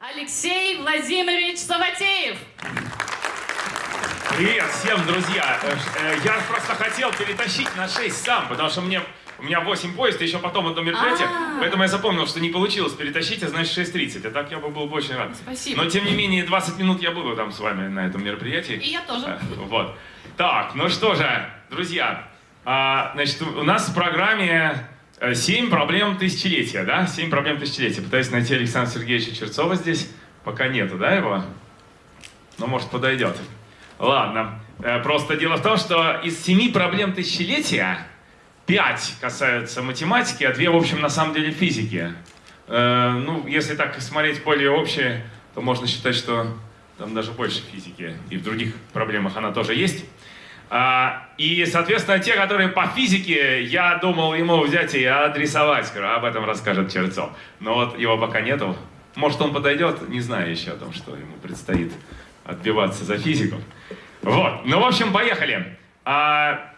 Алексей Владимирович Саватеев. Привет всем, друзья! Э, э, Я просто хотел перетащить на 6 сам, потому что мне, у меня 8 поезд, еще потом одно мероприятие, А. поэтому я запомнил, что не получилось перетащить, а значит 6.30, а так я бы был бы очень рад. Спасибо. Но тем не менее 20 минут я буду там с вами на этом мероприятии. И я тоже. Э, Вот. Так, ну что же, друзья, а, значит, у нас в программе э, 7 проблем тысячелетия, да? 7 проблем тысячелетия. Пытаюсь найти Александра Сергеевича Черцова здесь. Пока нету, да, его? Ну, может, подойдет. Ладно. Э, Просто дело в том, что из семи проблем тысячелетия пять касаются математики, а две, в общем, на самом деле физики. Э, Ну, если так смотреть более общее, то можно считать, что там даже больше физики. И в других проблемах она тоже есть. И, соответственно, те, которые по физике, я думал ему взять и адресовать, скоро об этом расскажет Черцов. Но вот его пока нету. Может, он подойдет, не знаю еще о том, что ему предстоит отбиваться за физику. Вот, ну, в общем, поехали. А,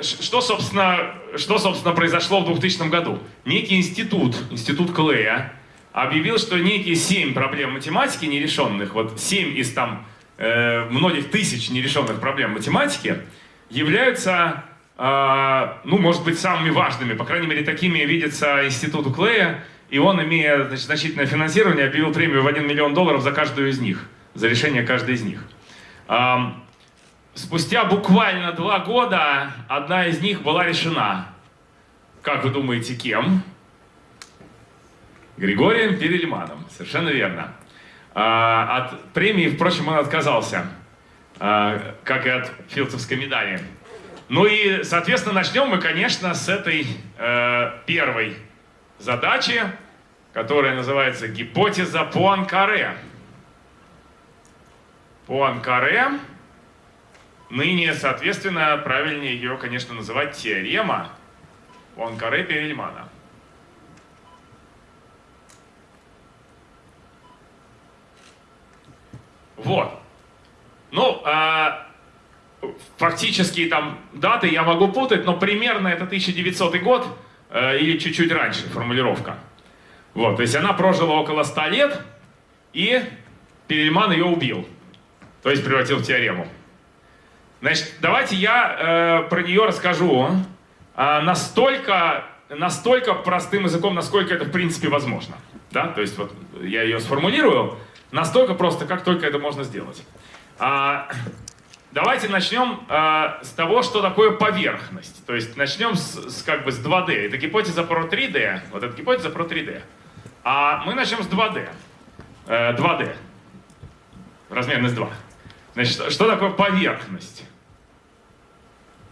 что, собственно, что, собственно, произошло в 2000 году? Некий институт, институт Клея, объявил, что некие семь проблем математики нерешенных, вот семь из там э, многих тысяч нерешенных проблем математики, являются, а, ну, может быть, самыми важными, по крайней мере, такими видится институту Клея, и он, имея значит, значительное финансирование, объявил премию в 1 миллион долларов за каждую из них, за решение каждой из них. Ам, Спустя буквально два года одна из них была решена. Как вы думаете, кем? Григорием Перельманом. Совершенно верно. А, от премии, впрочем, он отказался, как и от филдсовской медали. Ну и, соответственно, начнем мы, конечно, с этой э, первой задачи, которая называется гипотеза Пуанкаре. Пуанкаре. Ныне, соответственно, правильнее ее, конечно, называть теорема Пуанкаре Перельмана. Вот. Ну, а, фактически там даты я могу путать, но примерно это 1900 год э, или чуть-чуть раньше формулировка. Вот, то есть она прожила около 100 лет, и Перельман ее убил. То есть превратил в теорему. Значит, давайте я э, про нее расскажу э, настолько, настолько простым языком, насколько это в принципе возможно. Да? То есть вот я ее сформулирую настолько просто, как только это можно сделать. А, давайте начнем э, с того, что такое поверхность. То есть начнем с, с, как бы с 2D. Это гипотеза про 3D. Вот это гипотеза про 3D. А мы начнем с 2D. Э, 2D. Размерность 2. Значит, что такое поверхность?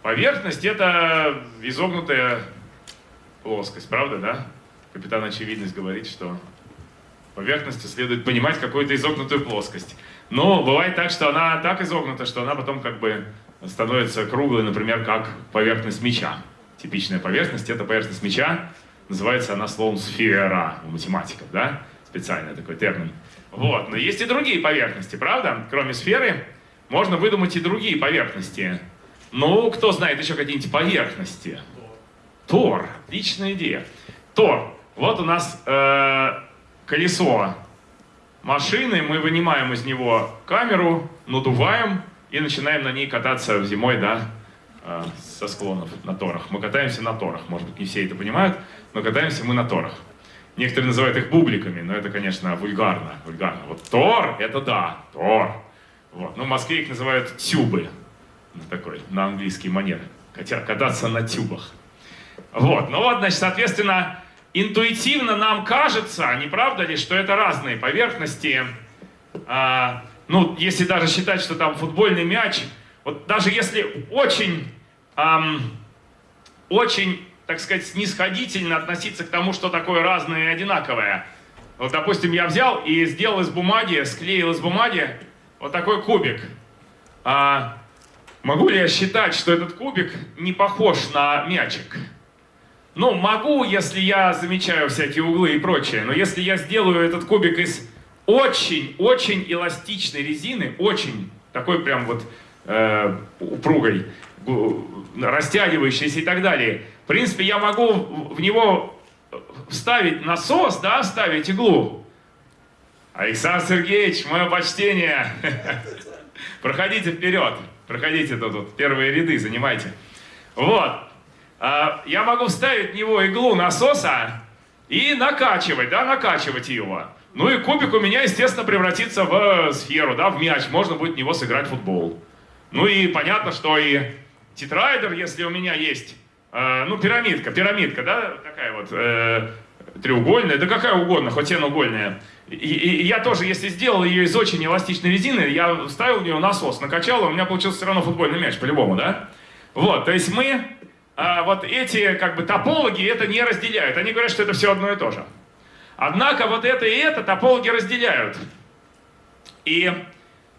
Поверхность это изогнутая плоскость, правда, да? Капитан Очевидность говорит, что поверхности следует понимать какую-то изогнутую плоскость. Но бывает так, что она так изогнута, что она потом как бы становится круглой, например, как поверхность мяча. Типичная поверхность — это поверхность мяча. Называется она словом сфера у математиков, да? Специальный такой термин. Вот, но есть и другие поверхности, правда? Кроме сферы можно выдумать и другие поверхности. Ну, кто знает еще какие-нибудь поверхности? Тор. Отличная идея. Тор. Вот у нас э, колесо машины, мы вынимаем из него камеру, надуваем и начинаем на ней кататься зимой, да, э, со склонов на торах. Мы катаемся на торах. Может быть, не все это понимают, но катаемся мы на торах. Некоторые называют их бубликами, но это, конечно, вульгарно. вульгарно. Вот Тор — это да, Тор. Вот. Ну, в Москве их называют тюбы. Ну, Такой, на английский манер. Кататься на тюбах. Вот. Ну вот, значит, соответственно, интуитивно нам кажется, не правда ли, что это разные поверхности. А, ну, если даже считать, что там футбольный мяч, вот даже если очень, ам, очень, так сказать, снисходительно относиться к тому, что такое разное и одинаковое. Вот, допустим, я взял и сделал из бумаги, склеил из бумаги вот такой кубик. А, могу ли я считать, что этот кубик не похож на мячик? Ну, могу, если я замечаю всякие углы и прочее, но если я сделаю этот кубик из очень-очень эластичной резины, очень, такой прям вот э, упругой, растягивающейся и так далее, в принципе, я могу в него вставить насос, да, вставить иглу, Александр Сергеевич, мое почтение. Проходите вперед. Проходите тут, тут первые ряды, занимайте. Вот. А, я могу вставить в него иглу насоса и накачивать, да, накачивать его. Ну и кубик у меня, естественно, превратится в сферу, да, в мяч. Можно будет в него сыграть в футбол. Ну и понятно, что и тетрайдер, если у меня есть, э, ну, пирамидка, пирамидка, да, такая вот, э, треугольная, да какая угодно, хоть угольная. И, и, и я тоже, если сделал ее из очень эластичной резины, я вставил в нее насос, накачал, у меня получился все равно футбольный мяч, по-любому, да? Вот, то есть мы, а, вот эти, как бы, топологи это не разделяют. Они говорят, что это все одно и то же. Однако вот это и это топологи разделяют. И,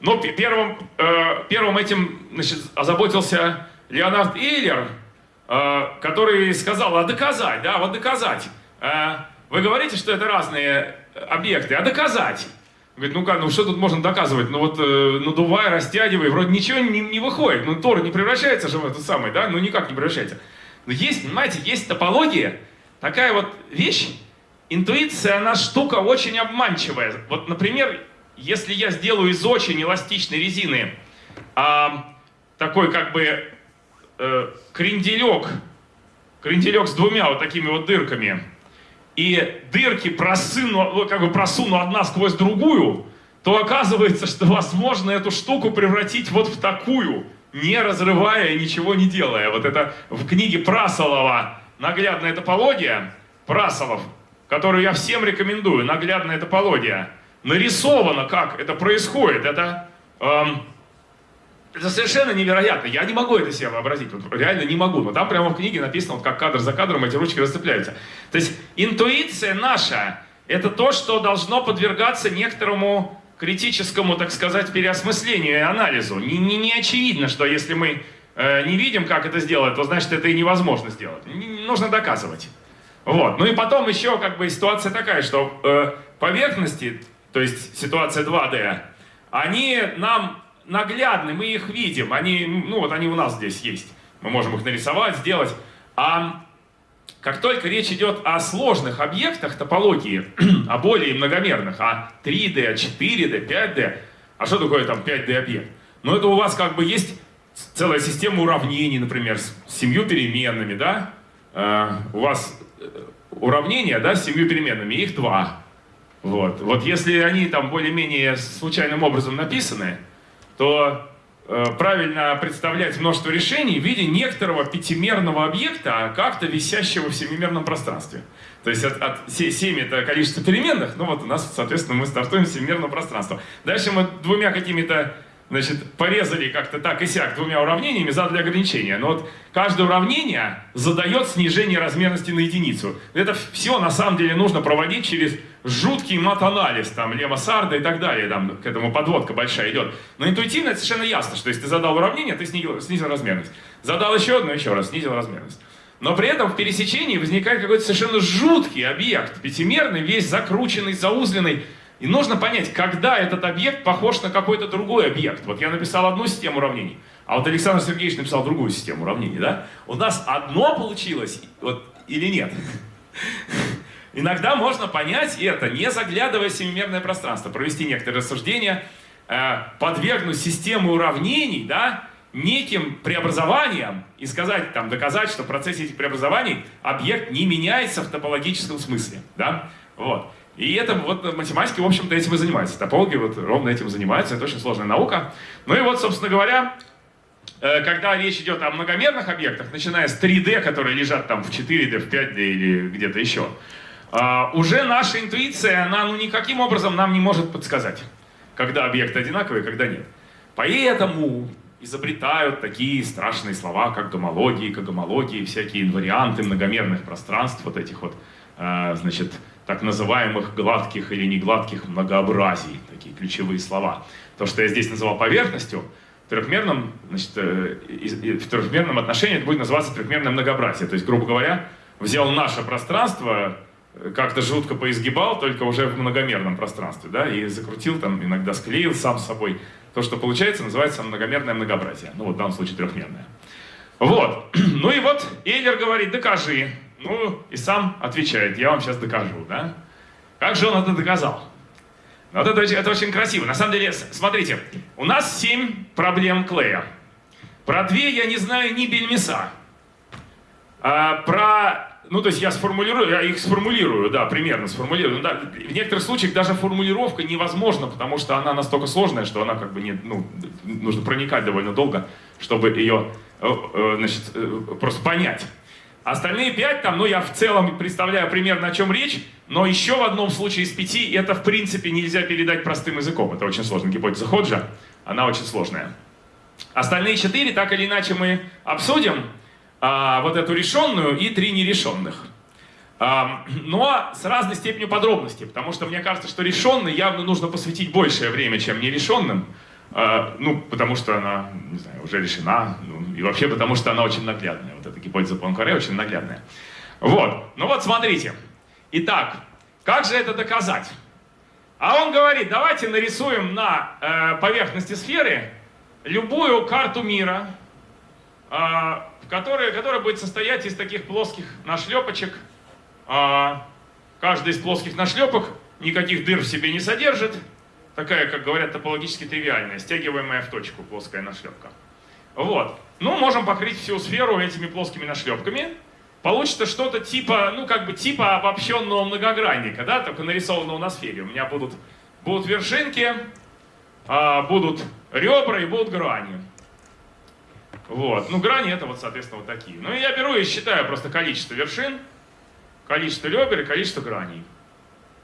ну, первым, э, первым этим, значит, озаботился Леонард Эйлер, э, который сказал, а доказать, да, вот доказать. Э, вы говорите, что это разные объекты, а доказать? Говорит, ну как, ну что тут можно доказывать? Ну вот э, надувай, растягивай, вроде ничего не, не выходит. Ну Тор не превращается же в это самое, да? Ну никак не превращается. Но есть, понимаете, есть топология, такая вот вещь, интуиция, она штука очень обманчивая. Вот, например, если я сделаю из очень эластичной резины а, такой как бы э, кренделек, кренделек с двумя вот такими вот дырками, и дырки просуну, ну, как бы просуну одна сквозь другую, то оказывается, что возможно эту штуку превратить вот в такую, не разрывая и ничего не делая. Вот это в книге Прасолова наглядная топология, Прасолов, которую я всем рекомендую, наглядная топология, нарисовано, как это происходит. Это эм, это совершенно невероятно. Я не могу это себе вообразить. Вот реально не могу. Но там прямо в книге написано, вот как кадр за кадром эти ручки расцепляются. То есть интуиция наша – это то, что должно подвергаться некоторому критическому, так сказать, переосмыслению и анализу. Не, не, не очевидно, что если мы э, не видим, как это сделать, то значит это и невозможно сделать. Не, не нужно доказывать. Вот. Ну и потом еще как бы ситуация такая, что э, поверхности, то есть ситуация 2D, они нам наглядны, мы их видим, они, ну вот они у нас здесь есть, мы можем их нарисовать, сделать. А как только речь идет о сложных объектах топологии, о более многомерных, о 3D, 4D, 5D, а что такое там 5D объект? Ну это у вас как бы есть целая система уравнений, например, с семью переменными, да? Uh, у вас э, уравнения, да, с семью переменными, их два. Вот, вот если они там более-менее случайным образом написаны, то э, правильно представлять множество решений в виде некоторого пятимерного объекта, как-то висящего в семимерном пространстве. То есть от, от 7 это количество переменных, ну вот у нас, соответственно, мы стартуем с семимерного пространства. Дальше мы двумя какими-то значит, порезали как-то так и сяк двумя уравнениями, задали ограничения. Но вот каждое уравнение задает снижение размерности на единицу. Это все на самом деле нужно проводить через жуткий мат-анализ, там, Лема Сарда и так далее, там, к этому подводка большая идет. Но интуитивно это совершенно ясно, что если ты задал уравнение, ты снизил, снизил размерность. Задал еще одно, еще раз, снизил размерность. Но при этом в пересечении возникает какой-то совершенно жуткий объект, пятимерный, весь закрученный, заузленный, и нужно понять, когда этот объект похож на какой-то другой объект. Вот я написал одну систему уравнений, а вот Александр Сергеевич написал другую систему уравнений, да? У нас одно получилось вот, или нет? Иногда можно понять это, не заглядывая в семимерное пространство, провести некоторые рассуждения, э, подвергнуть систему уравнений, да, неким преобразованиям и сказать, там, доказать, что в процессе этих преобразований объект не меняется в топологическом смысле, да, вот. И это вот математики, в общем-то, этим и занимаются. Топологи вот ровно этим занимаются, это очень сложная наука. Ну и вот, собственно говоря, э, когда речь идет о многомерных объектах, начиная с 3D, которые лежат там в 4D, в 5D или где-то еще, уже наша интуиция, она ну, никаким образом нам не может подсказать, когда объекты одинаковые, когда нет. Поэтому изобретают такие страшные слова, как гомологии, когомологии, всякие инварианты многомерных пространств, вот этих вот, а, значит, так называемых гладких или негладких многообразий, такие ключевые слова. То, что я здесь называл поверхностью, в трехмерном, значит, э, в трехмерном отношении это будет называться трехмерное многообразие. То есть, грубо говоря, взял наше пространство, э, как-то жутко поизгибал, только уже в многомерном пространстве, да, и закрутил там, иногда склеил сам с собой. То, что получается, называется многомерное многообразие. Ну, вот в данном случае трехмерное. Вот. Ну и вот Эйлер говорит, докажи. Ну, и сам отвечает, я вам сейчас докажу, да? Как же он это доказал? Вот это, это очень красиво. На самом деле, смотрите, у нас 7 проблем клея. Про две я не знаю ни бельмеса. А, про, ну то есть я сформулирую, я их сформулирую, да, примерно сформулирую. Ну, да, в некоторых случаях даже формулировка невозможна, потому что она настолько сложная, что она как бы не, ну, нужно проникать довольно долго, чтобы ее, э, э, значит, э, просто понять. Остальные пять там, ну я в целом представляю примерно о чем речь, но еще в одном случае из пяти это в принципе нельзя передать простым языком. Это очень сложно. Гипотеза Ходжа, она очень сложная. Остальные четыре, так или иначе, мы обсудим. А, вот эту решенную и три нерешенных. А, но с разной степенью подробности, потому что мне кажется, что решенной явно нужно посвятить большее время, чем нерешенным. А, ну, потому что она, не знаю, уже решена, ну, и вообще потому что она очень наглядная. Вот эта гипотеза Пуанкаре очень наглядная. Вот, ну вот смотрите. Итак, как же это доказать? А он говорит, давайте нарисуем на э, поверхности сферы любую карту мира, в которой, которая будет состоять из таких плоских нашлепочек. А, Каждый из плоских нашлепок никаких дыр в себе не содержит. Такая, как говорят, топологически тривиальная, стягиваемая в точку плоская нашлепка. Вот. Ну, можем покрыть всю сферу этими плоскими нашлепками. Получится что-то типа, ну, как бы типа обобщенного многогранника, да, только нарисованного на сфере. У меня будут, будут вершинки, а, будут ребра и будут грани. Вот. Ну, грани это вот, соответственно, вот такие. Ну, и я беру и считаю просто количество вершин, количество ребер и количество граней.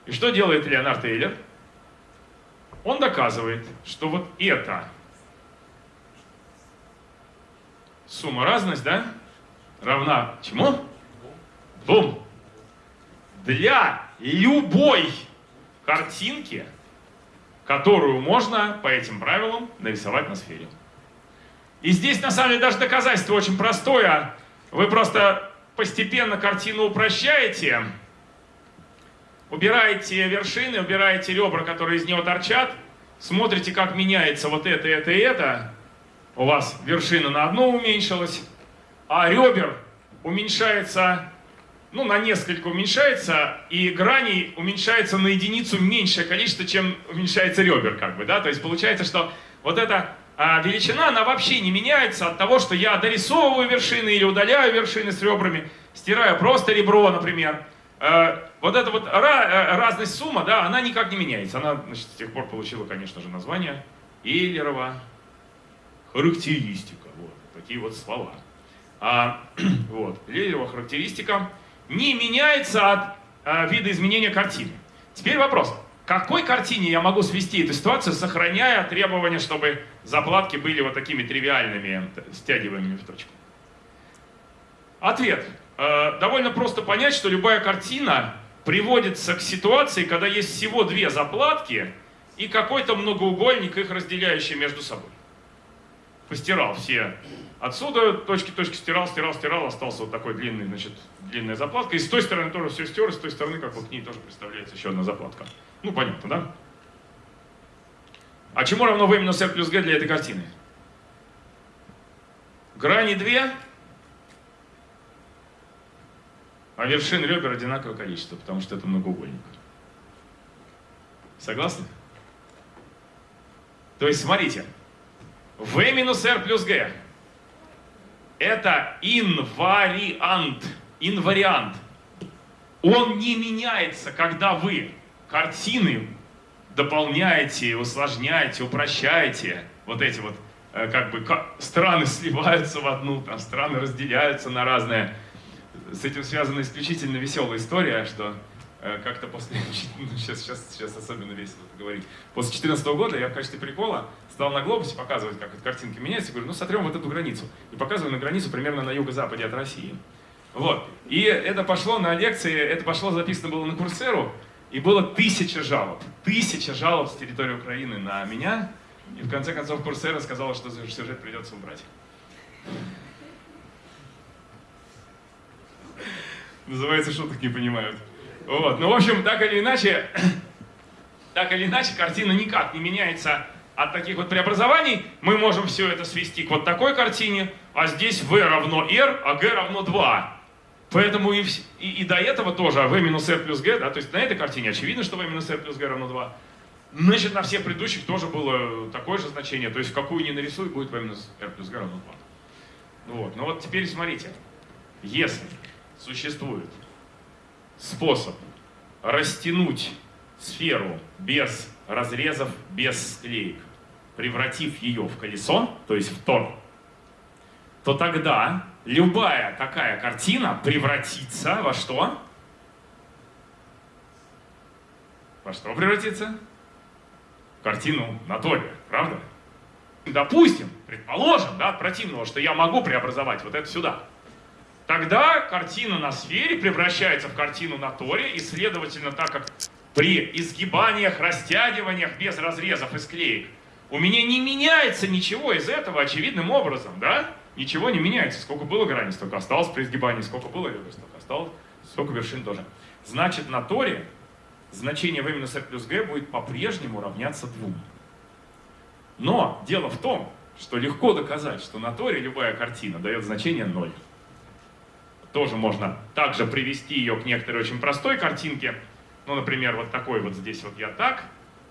И что делает Леонард Эйлер? Он доказывает, что вот это сумма разность, да, равна чему? Бум. Для любой картинки, которую можно по этим правилам нарисовать на сфере. И здесь на самом деле даже доказательство очень простое. Вы просто постепенно картину упрощаете, убираете вершины, убираете ребра, которые из нее торчат, смотрите, как меняется вот это, это и это. У вас вершина на одну уменьшилась, а ребер уменьшается, ну, на несколько уменьшается, и граней уменьшается на единицу меньшее количество, чем уменьшается ребер, как бы, да, то есть получается, что вот эта а, величина, она вообще не меняется от того, что я дорисовываю вершины или удаляю вершины с ребрами, стираю просто ребро, например. Э, вот эта вот э, разность сумма, да, она никак не меняется. Она, значит, с тех пор получила, конечно же, название Эйлерова характеристика. Вот, такие вот слова. А, вот, Эйлерова характеристика не меняется от а, вида изменения картины. Теперь вопрос. Какой картине я могу свести эту ситуацию, сохраняя требования, чтобы заплатки были вот такими тривиальными, т- стягиваемыми в точку? Ответ. Э, Довольно просто понять, что любая картина приводится к ситуации, когда есть всего две заплатки и какой-то многоугольник, их разделяющий между собой. Постирал все. Отсюда точки, точки стирал, стирал, стирал, остался вот такой длинный, значит, длинная заплатка. И с той стороны тоже все стер, и с той стороны, как вот к ней тоже представляется еще одна заплатка. Ну, понятно, да? А чему равно v минус r плюс g для этой картины? Грани две, а вершин ребер одинаковое количество, потому что это многоугольник. Согласны? То есть, смотрите, v минус r плюс g это инвариант. Инвариант. Он не меняется, когда вы картины дополняете, усложняете, упрощаете. Вот эти вот, э, как бы, страны сливаются в одну, там страны разделяются на разные. С этим связана исключительно веселая история, что как-то после, сейчас, сейчас, сейчас особенно весело это говорить, после 2014 года я в качестве прикола стал на глобусе показывать, как вот картинки меняются, говорю, ну сотрем вот эту границу. И показываю на границу примерно на юго-западе от России. Вот. И это пошло на лекции, это пошло записано было на Курсеру, и было тысяча жалоб. Тысяча жалоб с территории Украины на меня. И в конце концов Курсера сказала, что сюжет придется убрать. Называется шуток не понимают. Вот. Ну, в общем, так или иначе, так или иначе, картина никак не меняется от таких вот преобразований. Мы можем все это свести к вот такой картине, а здесь v равно r, а g равно 2. Поэтому и, и, и до этого тоже v минус r плюс g, да, то есть на этой картине очевидно, что v минус r плюс g равно 2. Значит, на всех предыдущих тоже было такое же значение. То есть в какую ни нарисуй, будет v минус r плюс g равно 2. Вот. Ну вот теперь смотрите. Если существует способ растянуть сферу без разрезов, без склеек, превратив ее в колесо, то есть в тор, то тогда любая такая картина превратится во что? Во что превратится? В картину на торе, правда? Допустим, предположим, да, от противного, что я могу преобразовать вот это сюда. Тогда картина на сфере превращается в картину на торе, и, следовательно, так как при изгибаниях, растягиваниях без разрезов и склеек у меня не меняется ничего из этого очевидным образом, да? Ничего не меняется. Сколько было граней, столько осталось при изгибании, сколько было ребер, столько осталось, сколько вершин тоже. Значит, на торе значение v минус r плюс g будет по-прежнему равняться 2. Но дело в том, что легко доказать, что на торе любая картина дает значение 0. Тоже можно также привести ее к некоторой очень простой картинке. Ну, например, вот такой вот здесь вот я так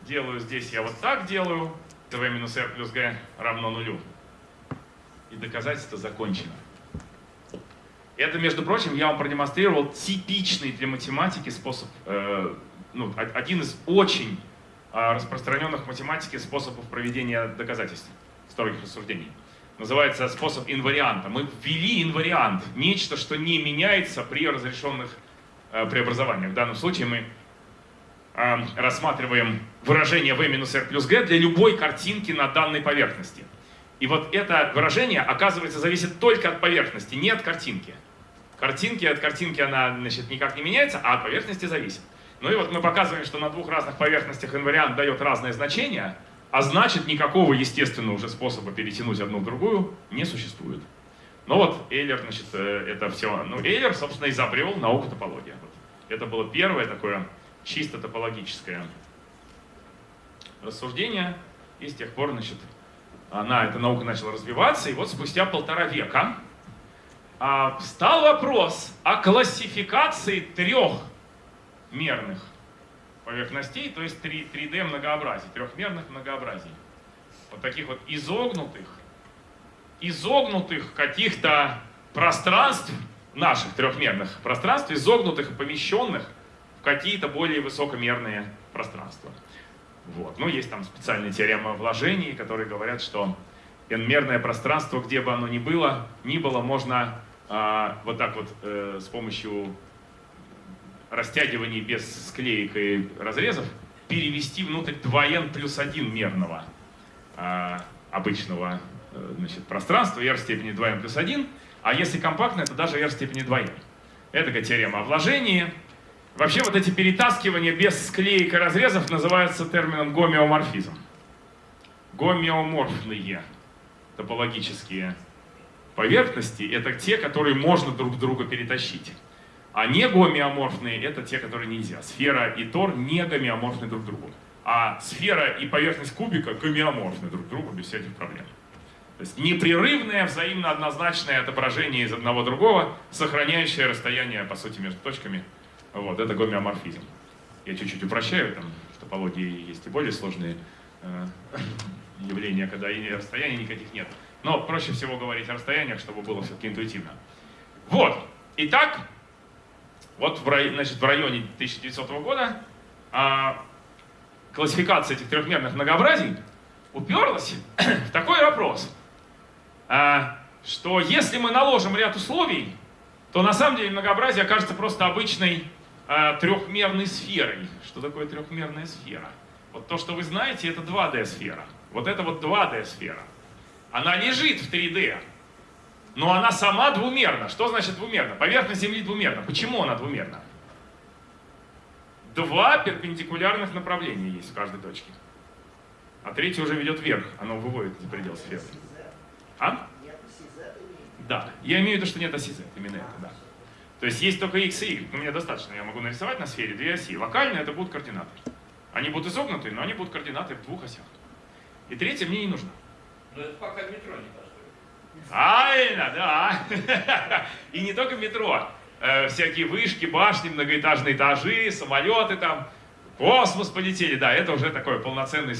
делаю, здесь я вот так делаю. v минус r плюс g равно нулю. И доказательство закончено. Это, между прочим, я вам продемонстрировал типичный для математики способ э, ну, один из очень а, распространенных в математике способов проведения доказательств, строгих рассуждений. Называется способ инварианта. Мы ввели инвариант, нечто, что не меняется при разрешенных э, преобразованиях. В данном случае мы э, рассматриваем выражение v минус r плюс g для любой картинки на данной поверхности. И вот это выражение, оказывается, зависит только от поверхности, не от картинки. Картинки от картинки она значит, никак не меняется, а от поверхности зависит. Ну и вот мы показываем, что на двух разных поверхностях инвариант дает разное значение, а значит никакого естественного уже способа перетянуть одну в другую не существует. Ну вот Эйлер, значит, э, это все. Ну, Эйлер, собственно, изобрел науку топологии. Вот. Это было первое такое чисто топологическое рассуждение, и с тех пор, значит, она, эта наука начала развиваться, и вот спустя полтора века а, встал вопрос о классификации трех мерных поверхностей, то есть 3, 3D многообразий, трехмерных многообразий. Вот таких вот изогнутых, изогнутых каких-то пространств, наших трехмерных пространств, изогнутых и помещенных в какие-то более высокомерные пространства. Вот. Ну, есть там специальные теоремы вложений, которые говорят, что n-мерное пространство, где бы оно ни было, ни было, можно а, вот так вот э, с помощью растягиваний без склеек и разрезов перевести внутрь 2n плюс 1 мерного а, обычного э, значит, пространства, r степени 2n плюс 1, а если компактное, то даже r степени 2n. Это теорема о вложении. Вообще вот эти перетаскивания без склеек и разрезов называются термином гомеоморфизм. Гомеоморфные топологические поверхности — это те, которые можно друг друга перетащить. А не гомеоморфные — это те, которые нельзя. Сфера и тор не гомеоморфны друг другу. А сфера и поверхность кубика гомеоморфны друг другу без всяких проблем. То есть непрерывное, взаимно однозначное отображение из одного другого, сохраняющее расстояние, по сути, между точками. Вот, это гомеоморфизм. Я чуть-чуть упрощаю, там в топологии есть и более сложные э, явления, когда и расстояний никаких нет. Но проще всего говорить о расстояниях, чтобы было все-таки интуитивно. Вот. Итак, вот в, значит, в районе 1900 года а, классификация этих трехмерных многообразий уперлась в такой вопрос, а, что если мы наложим ряд условий, то на самом деле многообразие окажется просто обычной а, трехмерной сферой. Что такое трехмерная сфера? Вот то, что вы знаете, это 2D-сфера. Вот это вот 2D-сфера. Она лежит в 3D, но она сама двумерна. Что значит двумерна? Поверхность Земли двумерна. Почему она двумерна? Два перпендикулярных направления есть в каждой точке. А третье уже ведет вверх, оно выводит за предел сферы. А? Да, я имею в виду, что нет оси Z, именно это, да. То есть есть только x и y, но мне достаточно, я могу нарисовать на сфере две оси. Локально это будут координаты. Они будут изогнутые, но они будут координаты в двух осях. И третье мне не нужно. Но это пока метро не Правильно, да. И не только метро. Э, всякие вышки, башни, многоэтажные этажи, самолеты там, Космос полетели, да, это уже такое полноценное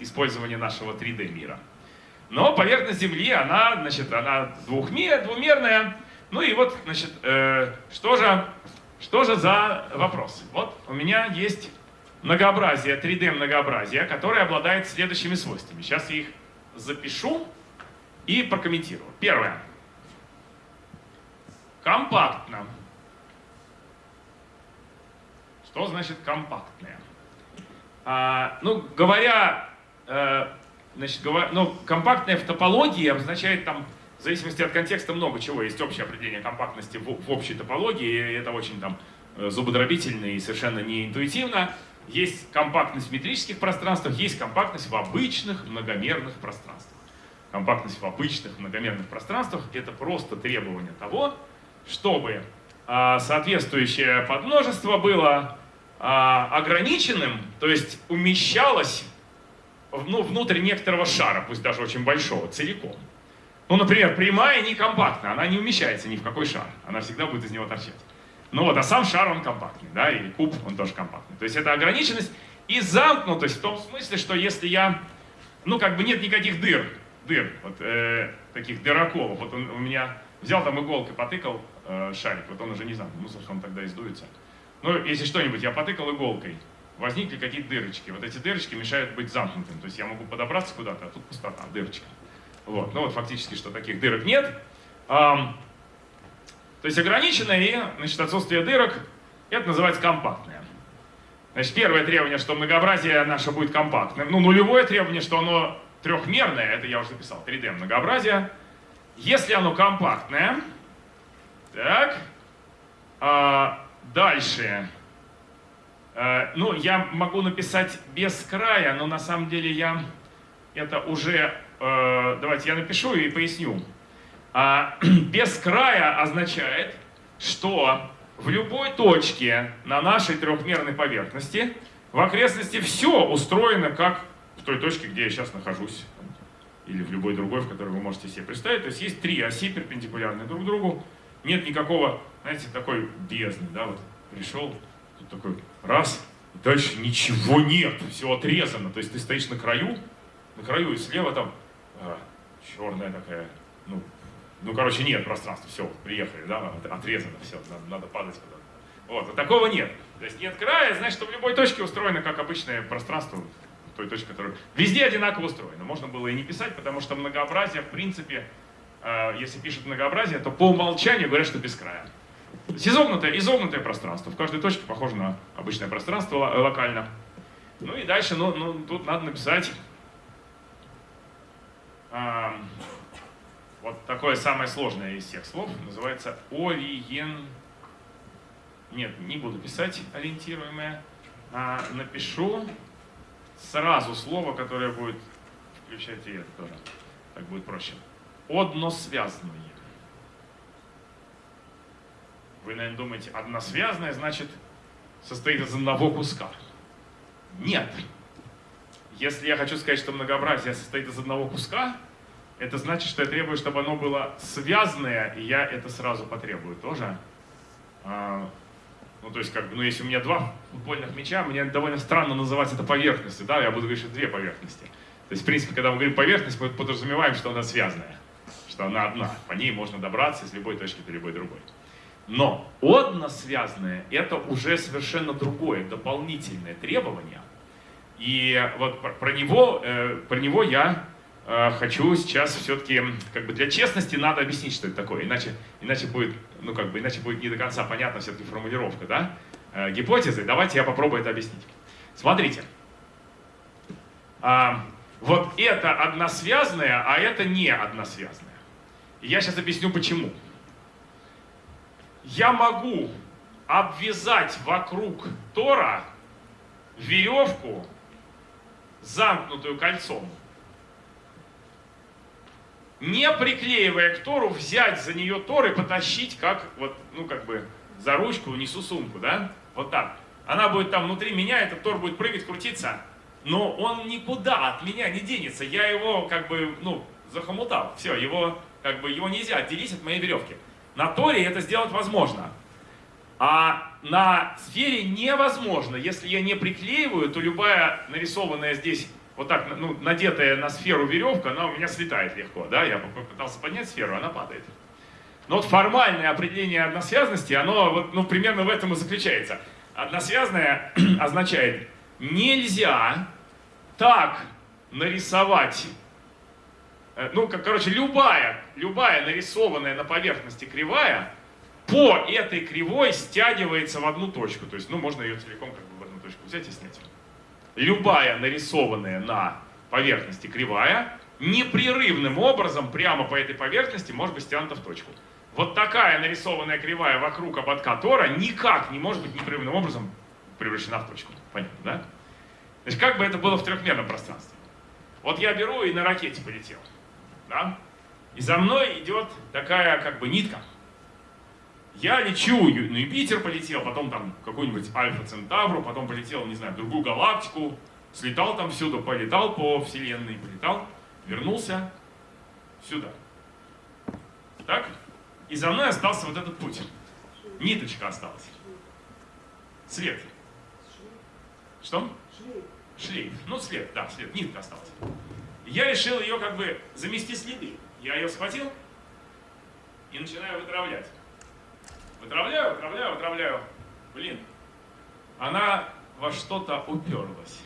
использование нашего 3D мира. Но поверхность Земли, она, значит, она двухмер, двумерная. Ну и вот, значит, э, что, же, что же за вопрос? Вот у меня есть многообразие, 3D многообразие, которое обладает следующими свойствами. Сейчас я их запишу и прокомментирую. Первое. Компактно. Что значит компактное? А, ну, говоря, э, значит, говоря, ну, компактное в топологии обозначает там, в зависимости от контекста, много чего. Есть общее определение компактности в, в общей топологии, и это очень там э, зубодробительно и совершенно не интуитивно. Есть компактность в метрических пространствах, есть компактность в обычных многомерных пространствах. Компактность в обычных многомерных пространствах — это просто требование того, чтобы а, соответствующее подмножество было а, ограниченным, то есть умещалось ну, внутрь некоторого шара, пусть даже очень большого, целиком. Ну, например, прямая не компактна, она не умещается ни в какой шар, она всегда будет из него торчать. Ну вот, а сам шар, он компактный, да, и куб, он тоже компактный. То есть это ограниченность и замкнутость в том смысле, что если я, ну как бы нет никаких дыр, дыр, вот э, таких дыроколов, вот он у меня взял там иголкой, потыкал э, шарик, вот он уже не знаю, собственно, он тогда издуется. Ну, если что-нибудь я потыкал иголкой, возникли какие-то дырочки. Вот эти дырочки мешают быть замкнутым. То есть я могу подобраться куда-то, а тут пустота, дырочка. Вот. Ну вот фактически, что таких дырок нет. То есть ограниченное и значит, отсутствие дырок, это называется компактное. Значит, первое требование, что многообразие наше будет компактным. Ну, нулевое требование, что оно трехмерное, это я уже записал, 3D многообразие. Если оно компактное, так, а, дальше, а, ну, я могу написать без края, но на самом деле я это уже, а, давайте я напишу и поясню. А, без края означает, что в любой точке на нашей трехмерной поверхности в окрестности все устроено как той точке, где я сейчас нахожусь, или в любой другой, в которой вы можете себе представить. То есть есть три оси перпендикулярные друг другу, нет никакого, знаете, такой бездны, да, вот пришел, тут такой раз, и дальше ничего нет, все отрезано. То есть ты стоишь на краю, на краю и слева там а, черная такая, ну, ну, короче, нет пространства, все, приехали, да, отрезано, все, надо, надо падать куда-то. Вот, вот такого нет. То есть нет края, значит, что в любой точке устроено как обычное пространство, той точке, которая везде одинаково устроено. Можно было и не писать, потому что многообразие, в принципе, э, если пишут многообразие, то по умолчанию говорят, что без края. То изогнутое, изогнутое пространство. В каждой точке похоже на обычное пространство локально. Ну и дальше, ну, ну тут надо написать вот такое самое сложное из всех слов называется ориен... Нет, не буду писать ориентируемое, а напишу сразу слово, которое будет включать и это тоже. Так будет проще. Односвязные. Вы, наверное, думаете, односвязное значит состоит из одного куска. Нет. Если я хочу сказать, что многообразие состоит из одного куска, это значит, что я требую, чтобы оно было связанное, и я это сразу потребую тоже. А, ну, то есть, как бы, ну, если у меня два футбольных мяча, мне довольно странно называть это поверхностью, да, я буду говорить, что две поверхности. То есть, в принципе, когда мы говорим поверхность, мы подразумеваем, что она связанная, что она одна, по ней можно добраться из любой точки до любой другой. Но односвязанное – это уже совершенно другое, дополнительное требование. И вот про него, э, про него я Э, хочу сейчас все-таки, как бы для честности надо объяснить, что это такое, иначе, иначе будет, ну как бы, иначе будет не до конца понятна все-таки формулировка, да, гипотезы. Давайте я попробую это объяснить. Смотрите, а, вот это односвязное, а это не односвязное. Я сейчас объясню почему. Я могу обвязать вокруг Тора веревку, замкнутую кольцом, не приклеивая к Тору, взять за нее Тор и потащить, как вот, ну как бы за ручку несу сумку, да? Вот так. Она будет там внутри меня, этот Тор будет прыгать, крутиться, но он никуда от меня не денется. Я его как бы, ну, захомутал. Все, его, как бы, его нельзя отделить от моей веревки. На Торе это сделать возможно. А на сфере невозможно. Если я не приклеиваю, то любая нарисованная здесь, вот так, ну, надетая на сферу веревка, она у меня слетает легко. Да? Я попытался поднять сферу, она падает. Но вот формальное определение односвязности, оно вот, ну, примерно в этом и заключается. Односвязное означает нельзя так нарисовать, э, ну, как, короче, любая, любая нарисованная на поверхности кривая по этой кривой стягивается в одну точку. То есть, ну, можно ее целиком как бы в одну точку взять и снять. Любая нарисованная на поверхности кривая непрерывным образом прямо по этой поверхности может быть стянута в точку. Вот такая нарисованная кривая вокруг ободка Тора никак не может быть непрерывным образом превращена в точку. Понятно, да? Значит, как бы это было в трехмерном пространстве? Вот я беру и на ракете полетел. Да? И за мной идет такая как бы нитка. Я лечу, на Юпитер полетел, потом там какую-нибудь Альфа Центавру, потом полетел, не знаю, в другую галактику, слетал там всюду, полетал по Вселенной, полетал, вернулся сюда. Так? И за мной остался вот этот путь. Ниточка осталась. Свет. Что? шлейф. Ну, след, да, след, нитка осталась. Я решил ее как бы замести следы. Я ее схватил и начинаю вытравлять. Вытравляю, вытравляю, вытравляю. Блин, она во что-то уперлась.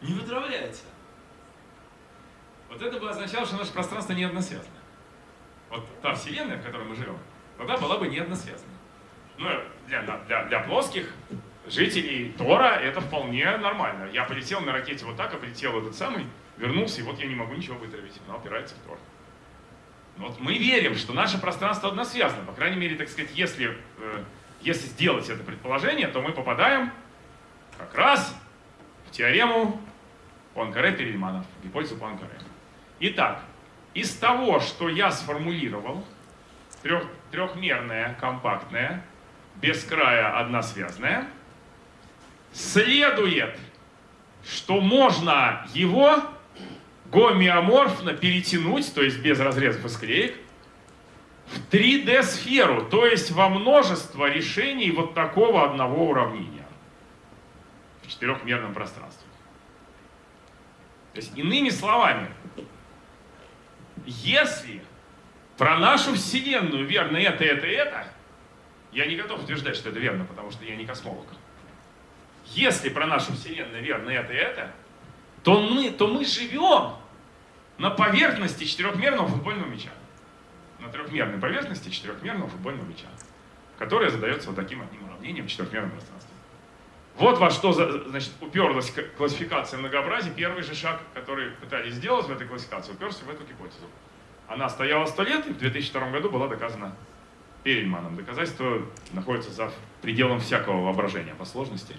Не вытравляется. Вот это бы означало, что наше пространство не односвязано. Вот та вселенная, в которой мы живем, тогда была бы не односвязана. Ну, для, для, для плоских жителей Тора это вполне нормально. Я полетел на ракете вот так, а полетел этот самый, вернулся, и вот я не могу ничего вытравить. Она опирается в Тор. Вот мы верим, что наше пространство односвязано. По крайней мере, так сказать, если, э, если сделать это предположение, то мы попадаем как раз в теорему Пуанкаре Перельманов, гипотезу Пуанкаре. Итак, из того, что я сформулировал, трех, трехмерное, компактное, без края односвязное, следует, что можно его гомеоморфно перетянуть, то есть без разрезов и склеек, в 3D-сферу, то есть во множество решений вот такого одного уравнения в четырехмерном пространстве. То есть, иными словами, если про нашу Вселенную верно это, это, это, я не готов утверждать, что это верно, потому что я не космолог если про нашу Вселенную верно это это, то мы, то мы живем на поверхности четырехмерного футбольного мяча. На трехмерной поверхности четырехмерного футбольного мяча, которая задается вот таким одним уравнением в четырехмерном пространстве. Вот во что значит, уперлась классификация многообразия. Первый же шаг, который пытались сделать в этой классификации, уперся в эту гипотезу. Она стояла сто лет и в 2002 году была доказана Перельманом. Доказательство находится за пределом всякого воображения по сложности.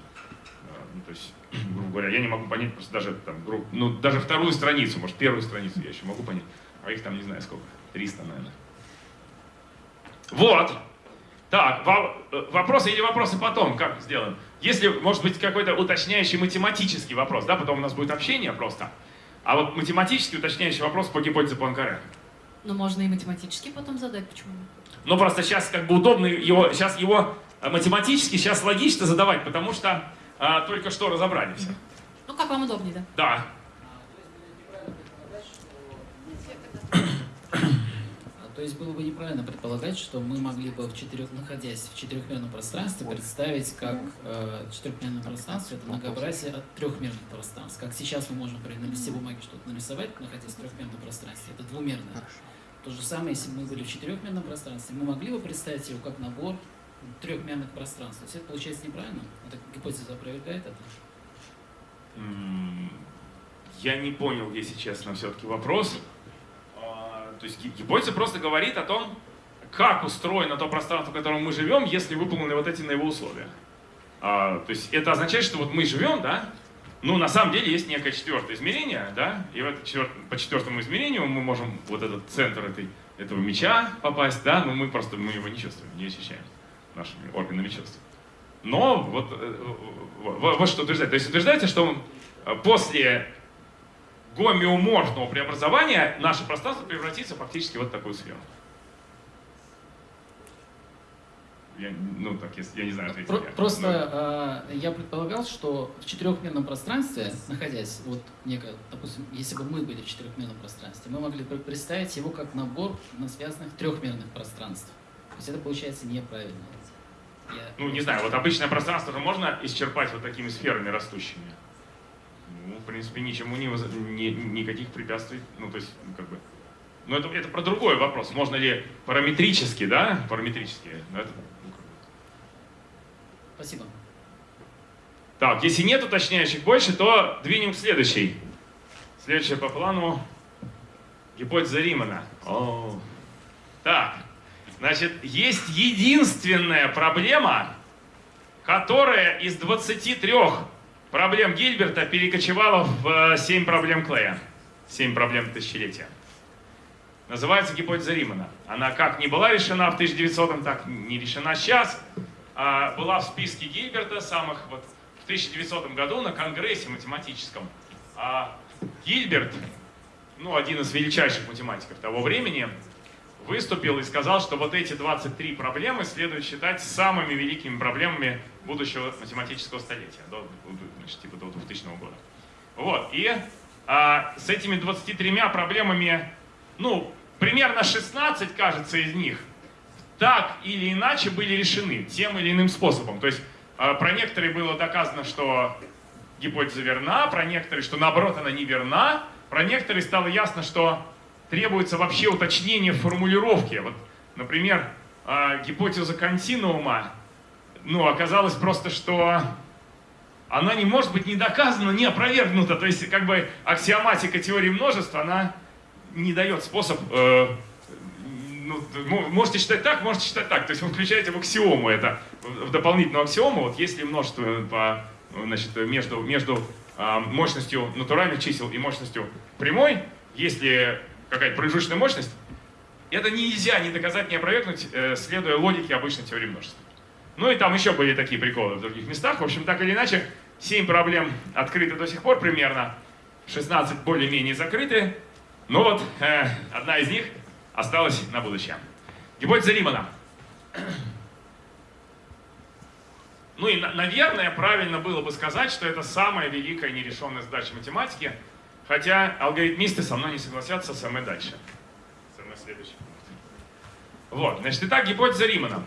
Ну, то есть, грубо говоря, я не могу понять просто даже, там, грубо, ну, даже вторую страницу, может, первую страницу я еще могу понять, а их там не знаю сколько, 300, наверное. Вот. Так, э, вопросы или вопросы потом, как сделаем? Если, может быть, какой-то уточняющий математический вопрос, да, потом у нас будет общение просто. А вот математический уточняющий вопрос по гипотезе Пуанкаре. Ну, можно и математически потом задать, почему? Ну, просто сейчас как бы удобно его, сейчас его э, математически, сейчас логично задавать, потому что а, только что разобрали все. Ну, как вам удобнее, да? Да. То есть было бы неправильно предполагать, что мы могли бы, в четырех, находясь в четырехмерном пространстве, представить, как э, четырехмерное пространство это многообразие от трехмерных пространств. Как сейчас мы можем при на листе бумаги что-то нарисовать, находясь в трехмерном пространстве, это двумерное. То же самое, если бы мы были в четырехмерном пространстве, мы могли бы представить его как набор трехмерных пространств. То есть это получается неправильно? Эта гипотеза опровергает это? Я не понял, если честно, все-таки вопрос. То есть гипотеза просто говорит о том, как устроено то пространство, в котором мы живем, если выполнены вот эти на его условия. А, то есть это означает, что вот мы живем, да, ну, на самом деле есть некое четвертое измерение, да, и в это четвер... по четвертому измерению мы можем вот этот центр этой, этого меча попасть, да, но мы просто мы его не чувствуем, не ощущаем нашими органами чувств. Но вот, э, вот что утверждает. То есть утверждается, что э, после гомеоморфного преобразования наше пространство превратится фактически в вот такую сферу. Я, ну, так, если, я не знаю, ответить Про- я. Просто э, я предполагал, что в четырехмерном пространстве, находясь, вот некое, допустим, если бы мы были в четырехмерном пространстве, мы могли бы представить его как набор на связанных трехмерных пространств. То есть это получается неправильно. Я- Ну, не знаю, вот обычное пространство же можно исчерпать вот такими сферами растущими? Ну, в принципе, ничему не, воз- никаких препятствий, ну, то есть, как бы... Ну, это, это про другой вопрос. Можно ли параметрически, да, параметрически, ну, это, ну. Спасибо. Так, если нет уточняющих больше, то двинем к следующей. Следующая по плану гипотеза Римана. О. Так, значит, есть единственная проблема, которая из 23 проблем Гильберта перекочевала в 7 проблем Клея. 7 проблем тысячелетия. Называется гипотеза Римана. Она как не была решена в 1900-м, так не решена сейчас. А, была в списке Гильберта самых вот в 1900 году на конгрессе математическом. А Гильберт, ну, один из величайших математиков того времени, выступил и сказал, что вот эти 23 проблемы следует считать самыми великими проблемами будущего математического столетия, до, значит, типа до 2000 года. Вот, и а, с этими 23 проблемами, ну, примерно 16, кажется, из них так или иначе были решены тем или иным способом. То есть э, про некоторые было доказано, что гипотеза верна, про некоторые, что наоборот она не верна, про некоторые стало ясно, что требуется вообще уточнение формулировки. Вот, например, э, гипотеза континуума, ну, оказалось просто, что она не может быть не доказана, не опровергнута. То есть, как бы аксиоматика теории множества, она не дает способ э, ну, можете считать так, можете считать так. То есть вы включаете в аксиому это, в дополнительную аксиому, вот если множество по, значит, между, между а, мощностью натуральных чисел и мощностью прямой, если какая-то промежуточная мощность, это нельзя ни доказать, ни опровергнуть, э, следуя логике обычной теории множества. Ну и там еще были такие приколы в других местах. В общем, так или иначе, 7 проблем открыты до сих пор примерно, 16 более-менее закрыты. Но вот э, одна из них осталась на будущее. Гипотеза Римана. Ну и, на- наверное, правильно было бы сказать, что это самая великая нерешенная задача математики, хотя алгоритмисты со мной не согласятся, самое дальше. Самое следующее. Вот, значит, итак, гипотеза Римана.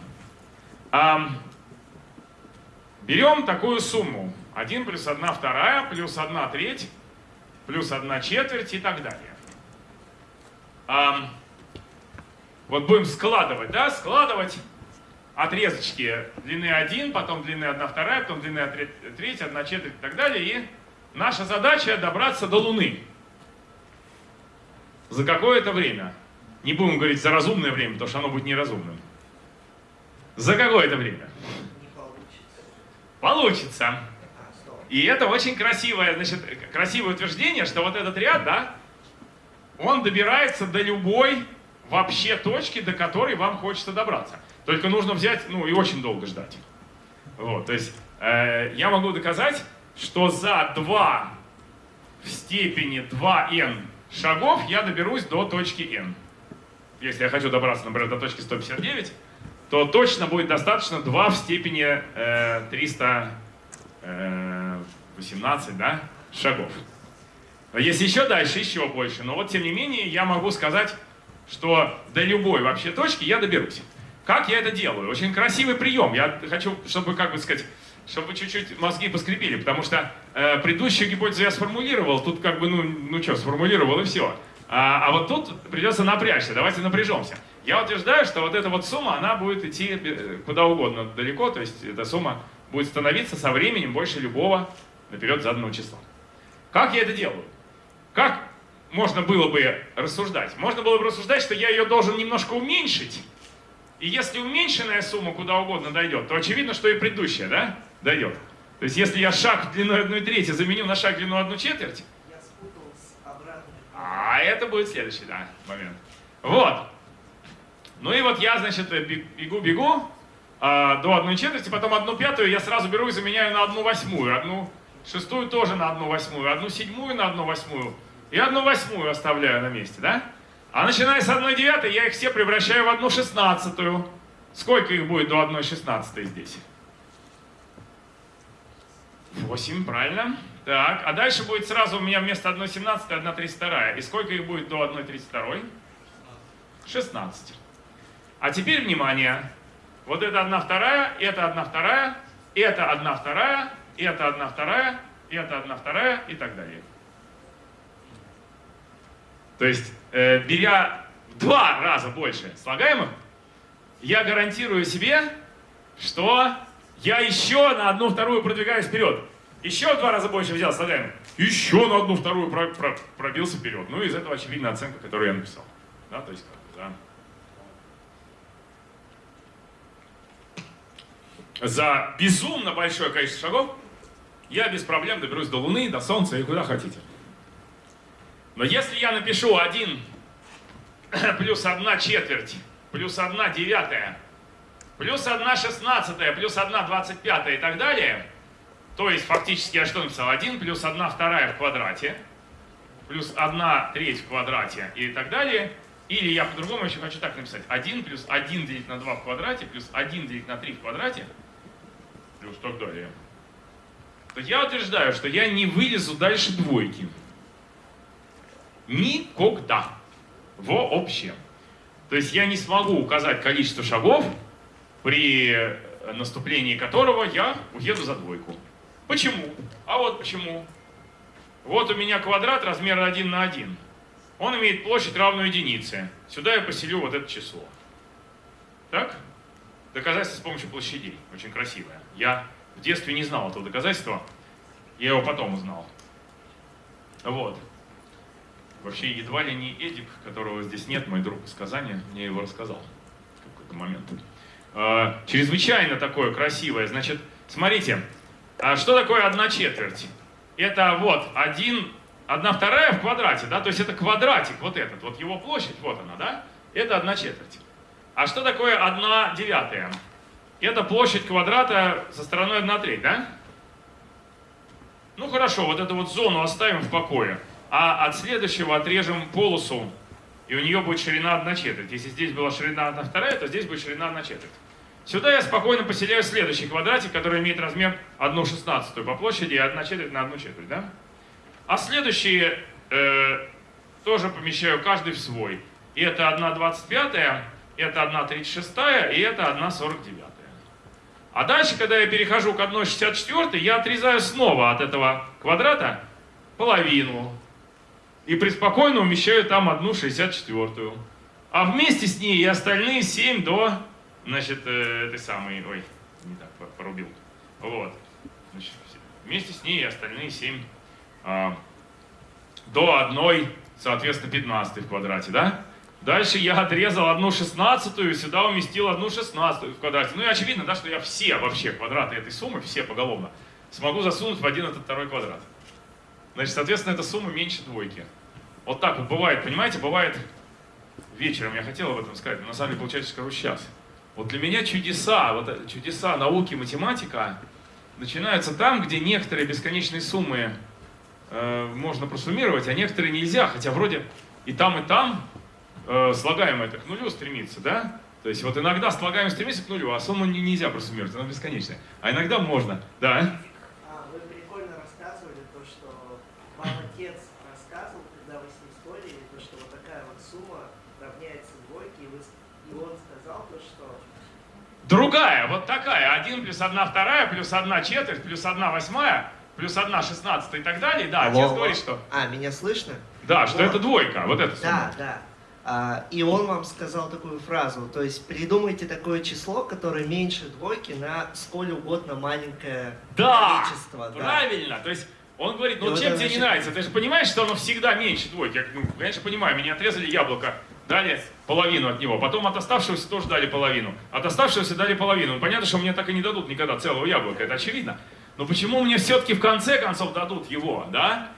Берем такую сумму. 1 плюс 1 вторая, плюс 1 треть, плюс 1 четверть и так далее. Вот будем складывать, да, складывать отрезочки длины 1, потом длины 1 вторая, потом длины 1 треть, 1 четверть и так далее. И наша задача добраться до Луны. За какое-то время. Не будем говорить за разумное время, потому что оно будет неразумным. За какое-то время. Получится. И это очень красивое, значит, красивое утверждение, что вот этот ряд, да, он добирается до любой вообще точки, до которой вам хочется добраться. Только нужно взять, ну, и очень долго ждать. Вот, то есть э, я могу доказать, что за 2 в степени 2n шагов я доберусь до точки n. Если я хочу добраться, например, до точки 159, то точно будет достаточно 2 в степени э, 318 да, шагов. Если еще дальше, еще больше. Но вот тем не менее я могу сказать, что до любой вообще точки я доберусь. Как я это делаю? Очень красивый прием. Я хочу, чтобы, как бы сказать, чтобы чуть-чуть мозги поскрепили, потому что э, предыдущую гипотезу я сформулировал, тут как бы, ну, ну что, сформулировал и все. А, а вот тут придется напрячься, давайте напряжемся. Я утверждаю, что вот эта вот сумма, она будет идти э, куда угодно далеко, то есть эта сумма будет становиться со временем больше любого наперед заданного числа. Как я это делаю? Как можно было бы рассуждать? Можно было бы рассуждать, что я ее должен немножко уменьшить, и если уменьшенная сумма куда угодно дойдет, то очевидно, что и предыдущая, да, дойдет. То есть если я шаг длиной 1 треть заменю на шаг длиной 1 четверть, а это будет следующий, да, момент. Вот. Ну и вот я, значит, бегу-бегу а, до 1 четверти, потом 1 пятую я сразу беру и заменяю на 1 восьмую, одну шестую тоже на 1 восьмую, одну седьмую на 1 восьмую и 1 восьмую оставляю на месте, да? А начиная с 1 девятой я их все превращаю в 1 шестнадцатую, Сколько их будет до 1,16 здесь? 8, правильно. Так, а дальше будет сразу у меня вместо 1,17 1,32. И сколько их будет до 1,32? 16. А теперь внимание. Вот это 1 вторая, это 1 вторая, это 1 вторая, это 1 вторая, это 1 вторая и так далее. То есть, э, беря в два раза больше слагаемых, я гарантирую себе, что я еще на одну вторую продвигаюсь вперед. Еще два раза больше взял слагаемых. Еще на одну вторую про- про- пробился вперед. Ну, из этого очевидна оценка, которую я написал. Да, то есть, да. За безумно большое количество шагов я без проблем доберусь до Луны, до Солнца и куда хотите. Но если я напишу 1 плюс 1 четверть, плюс 1 девятая, плюс 1 шестнадцатая, плюс 1 двадцать пятая и так далее, то есть фактически я что написал? 1 плюс 1 вторая в квадрате, плюс 1 треть в квадрате и так далее. Или я по-другому еще хочу так написать. 1 плюс 1 делить на 2 в квадрате, плюс 1 делить на 3 в квадрате, плюс так далее. То я утверждаю, что я не вылезу дальше двойки. Никогда. Вообще. То есть я не смогу указать количество шагов, при наступлении которого я уеду за двойку. Почему? А вот почему. Вот у меня квадрат размера 1 на 1. Он имеет площадь равную единице. Сюда я поселю вот это число. Так? Доказательство с помощью площадей. Очень красивое. Я в детстве не знал этого доказательства. Я его потом узнал. Вот. Вообще, едва ли не Эдик, которого здесь нет, мой друг из Казани, мне его рассказал в какой-то момент. А, чрезвычайно такое красивое. Значит, смотрите, а что такое одна четверть? Это вот один, одна вторая в квадрате, да? То есть это квадратик, вот этот, вот его площадь, вот она, да? Это одна четверть. А что такое одна девятая? Это площадь квадрата со стороной 1 треть, да? Ну хорошо, вот эту вот зону оставим в покое. А от следующего отрежем полосу, и у нее будет ширина 1 четверть. Если здесь была ширина 1 вторая, то здесь будет ширина 1 четверть. Сюда я спокойно поселяю следующий квадратик, который имеет размер 1 шестнадцатую по площади и 1 четверть на 1 четверть, да? А следующие э, тоже помещаю каждый в свой. И это 1 двадцать пятая, это 1 тридцать шестая, и это 1 сорок девятая. А дальше, когда я перехожу к 1 шестьдесят четвертой, я отрезаю снова от этого квадрата половину. И преспокойно умещаю там 1 шестьдесят четвертую. А вместе с ней и остальные 7 до, значит, э, этой самой, ой, не так, по- порубил. Вот. Значит, вместе с ней и остальные 7 а, до 1, соответственно, 15 в квадрате, да? Дальше я отрезал одну шестнадцатую и сюда уместил одну шестнадцатую в квадрате. Ну и очевидно, да, что я все вообще квадраты этой суммы, все поголовно, смогу засунуть в один этот второй квадрат. Значит, соответственно, эта сумма меньше двойки. Вот так вот бывает, понимаете, бывает вечером, я хотел об этом сказать, но на самом деле, получается, скажу сейчас. Вот для меня чудеса, вот это- чудеса науки, математика начинаются там, где некоторые бесконечные суммы э, можно просуммировать, а некоторые нельзя, хотя вроде и там, и там э, слагаемое к нулю стремится, да? То есть вот иногда слагаемое стремится к нулю, а сумму не- нельзя просуммировать, она бесконечная. А иногда можно, да? А, вы прикольно рассказывали то, что вам отец рассказывал, когда вы с ним спорили, то, что вот такая вот сумма равняется двойке, и, вы, с- и он сказал то, что Другая, вот такая, 1 плюс 1 вторая, плюс 1 четверть, плюс 1 восьмая, плюс 1 шестнадцатая и так далее. Да, Алло, отец говорит, что... А, меня слышно? Да, что Вот. это двойка, вот эта сумма. Да, да. А, и он вам сказал такую фразу, то есть придумайте такое число, которое меньше двойки на сколь угодно маленькое Да, количество. да. правильно. То есть он говорит, И ну вот чем это тебе не значит- нравится? Ты же понимаешь, что оно всегда меньше двойки. Я, ну, конечно, понимаю, меня отрезали яблоко, дали половину от него, потом от оставшегося тоже дали половину. От оставшегося дали половину. Ну, Понятно, что мне так и не дадут никогда целого яблока, это очевидно. Но почему мне все-таки в конце концов дадут его, да?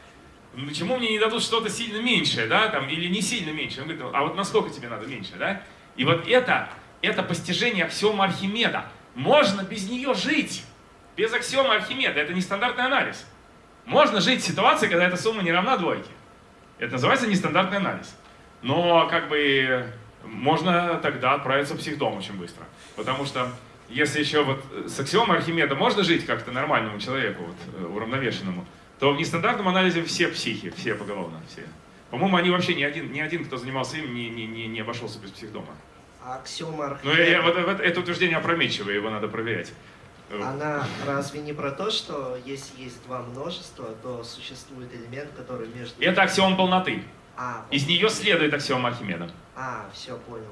Почему мне не дадут что-то сильно меньшее, да, там, или не сильно меньше? Он говорит, а вот насколько тебе надо меньше, да? И вот это, это постижение аксиомы Архимеда. Можно без нее жить. Без аксиомы Архимеда. Это нестандартный анализ. Можно жить в ситуации, когда эта сумма не равна двойке. Это называется нестандартный анализ. Но как бы можно тогда отправиться в психдом очень быстро. Потому что если еще вот с аксиомой Архимеда можно жить как-то нормальному человеку, вот, э, уравновешенному, то в нестандартном анализе все психи, все поголовно, все. По-моему, они вообще ни один, ни один, кто занимался им, не, не, не, не обошелся без психдома. А аксиома Но я, я, Архимеда, вот, вот это утверждение опрометчивое, его надо проверять. она разве не про то, что если есть два множества, то существует элемент, который между... Это аксиом полноты. А, Из нее следует аксиома Архимеда. а, все, понял.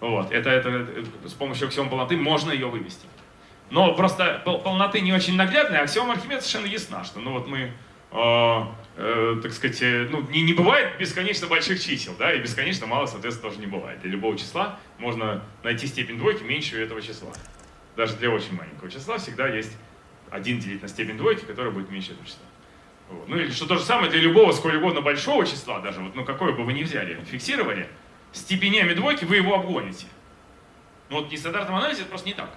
Вот, это, это, это- с помощью аксиом полноты можно ее вывести. Но просто пол- полноты не очень наглядная, а аксиома Архимеда совершенно ясна, что ну вот мы, э, э, так сказать, э, ну не, не бывает бесконечно больших чисел, да, и бесконечно мало, соответственно, тоже не бывает. Для любого числа можно найти степень двойки меньше этого числа. Даже для очень маленького числа всегда есть один делить на степень двойки, который будет меньше этого числа. Вот. Ну или что то же самое для любого сколь угодно большого числа, даже вот, ну какое бы вы ни взяли, фиксировали, степенями двойки вы его обгоните. Ну вот в нестандартном анализе это просто не так.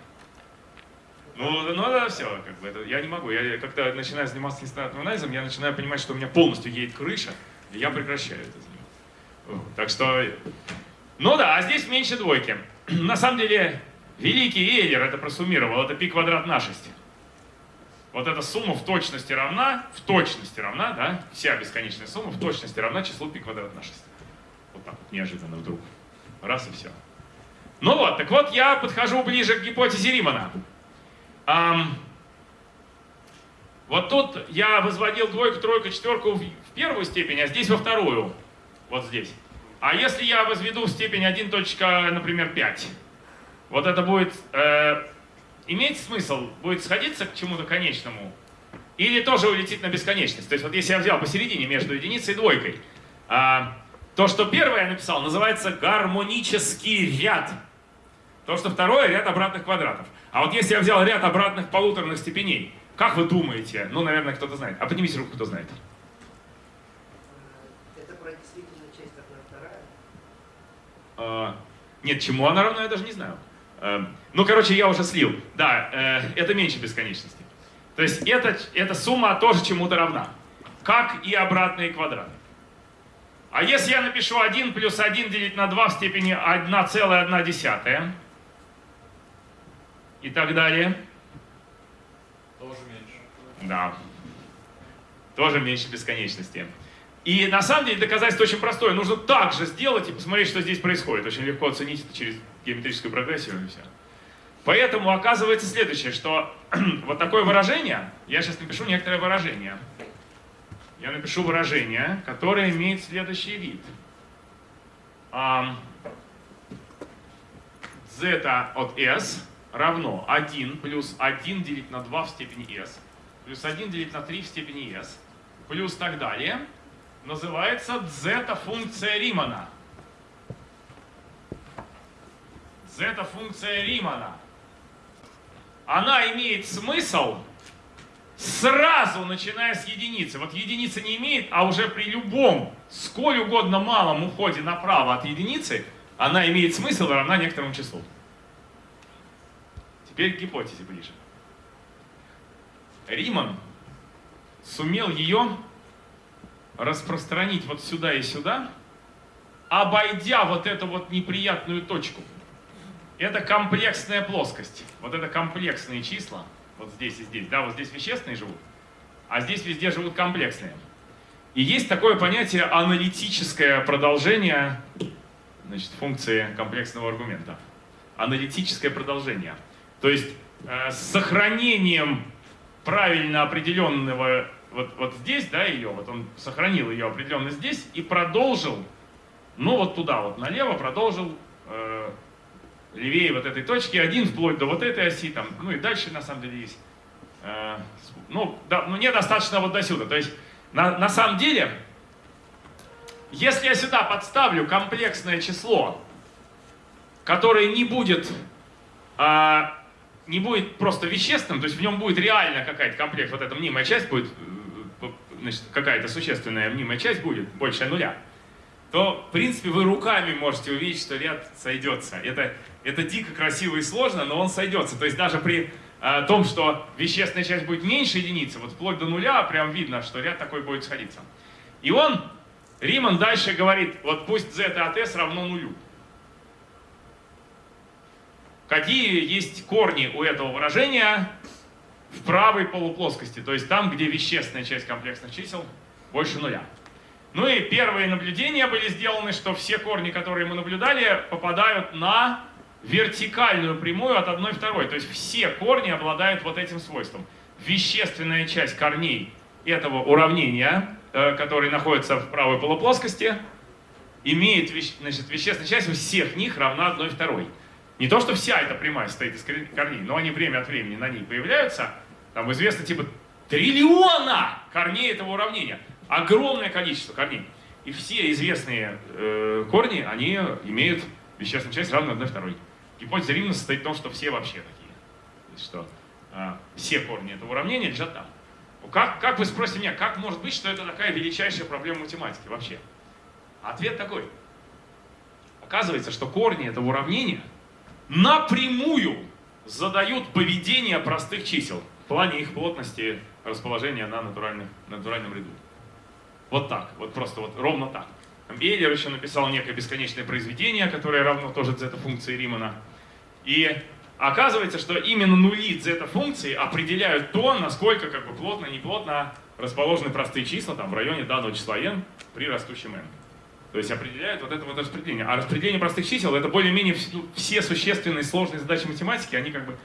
Ну, ну да, все, как бы, это, я не могу. Я когда начинаю заниматься нестандартным анализом, я начинаю понимать, что у меня полностью едет крыша, и я прекращаю это заниматься. Так что, ну да, а здесь меньше двойки. На самом деле, великий Эйлер это просуммировал, это пи квадрат на 6. Вот эта сумма в точности равна, в точности равна, да, вся бесконечная сумма в точности равна числу пи квадрат на 6. Вот так вот неожиданно вдруг. Раз и все. Ну вот, так вот я подхожу ближе к гипотезе Римана. Ам, вот тут я возводил двойку, тройку, четверку в в первую степень, а здесь во вторую. Вот здесь. А если я возведу в степень 1, точка, например, 5, вот это будет э, иметь смысл? Будет сходиться к чему-то конечному? Или тоже улетит на бесконечность? То есть вот если я взял посередине между единицей и двойкой, а, то, что первое я написал, называется гармонический ряд. То, что второе, ряд обратных квадратов. А вот если я взял ряд обратных полуторных степеней, как вы думаете? Ну, наверное, кто-то знает. А поднимите руку, кто знает. Это про действительную часть одна вторая. А, нет, чему она равна, я даже не знаю. Э, ну, короче, я уже слил. Да, э, это меньше бесконечности. То есть это, эта сумма тоже чему-то равна. Как и обратные квадраты. А если я напишу 1 плюс 1 делить на 2 в степени 1,1 и так далее, Тоже меньше. да, тоже меньше бесконечности. И на самом деле доказательство очень простое. Нужно так же сделать и посмотреть, что здесь происходит. Очень легко оценить это через геометрическую прогрессию и все. Поэтому оказывается следующее, что вот такое выражение, я сейчас напишу некоторое выражение. Я напишу выражение, которое имеет следующий вид. Z от s равно 1 плюс 1 делить на 2 в степени s, плюс 1 делить на 3 в степени s, плюс так далее, называется зета-функция Римана. Зета-функция Римана. Она имеет смысл сразу начиная с единицы. Вот единица не имеет, а уже при любом, сколь угодно малом уходе направо от единицы, она имеет смысл и равна некоторому числу. Теперь к гипотезе ближе. Риман сумел ее распространить вот сюда и сюда, обойдя вот эту вот неприятную точку. Это комплексная плоскость. Вот это комплексные числа. Вот здесь и здесь. Да, вот здесь вещественные живут, а здесь везде живут комплексные. И есть такое понятие аналитическое продолжение значит, функции комплексного аргумента. Аналитическое продолжение. То есть э, с сохранением правильно определенного вот, вот здесь, да, ее, вот он сохранил ее определенно здесь и продолжил, ну вот туда вот налево продолжил э, левее вот этой точки, один вплоть до вот этой оси, там, ну и дальше на самом деле есть. Э, ну, да, ну, недостаточно вот до сюда. То есть, на, на самом деле, если я сюда подставлю комплексное число, которое не будет, а, не будет просто вещественным, то есть в нем будет реально какая-то комплекс, вот эта мнимая часть будет, э, значит, какая-то существенная мнимая часть будет, больше нуля, то, в принципе, вы руками можете увидеть, что ряд сойдется. Это, это дико красиво и сложно, но он сойдется. То есть даже при э, том, что вещественная часть будет меньше единицы, вот вплоть до нуля, прям видно, что ряд такой будет сходиться. И он, Риман дальше говорит, вот пусть z от s равно нулю. какие есть корни у этого выражения в правой полуплоскости, то есть там, где вещественная часть комплексных чисел больше нуля. Ну и первые наблюдения были сделаны, что все корни, которые мы наблюдали, попадают на вертикальную прямую от 1 второй. То есть все корни обладают вот этим свойством. Вещественная часть корней этого уравнения, э, который находится в правой полуплоскости, имеет значит, вещественная часть у всех них равна 1 второй. Не то, что вся эта прямая состоит из корней, но они время от времени на ней появляются. Там известно типа триллиона корней этого уравнения. Огромное количество корней. И все известные э, корни, они имеют вещественную часть равную 1 второй. Гипотеза Римана состоит в том, что все вообще такие. То есть, что э, все корни этого уравнения лежат там. Как, как вы спросите меня, как может быть, что это такая величайшая проблема математики вообще? Ответ такой. Оказывается, что корни этого уравнения напрямую задают поведение простых чисел в плане их плотности расположения на, натуральных, на натуральном ряду. Вот так, вот просто вот ровно так. Эйлер еще написал некое бесконечное произведение, которое равно тоже зета-функции Римана. И оказывается, что именно нули зета-функции определяют то, насколько как бы плотно, неплотно расположены простые числа там, в районе данного числа n при растущем n. То есть определяют вот это вот распределение. А распределение простых чисел это более-менее ну, все существенные сложные задачи математики, они как бы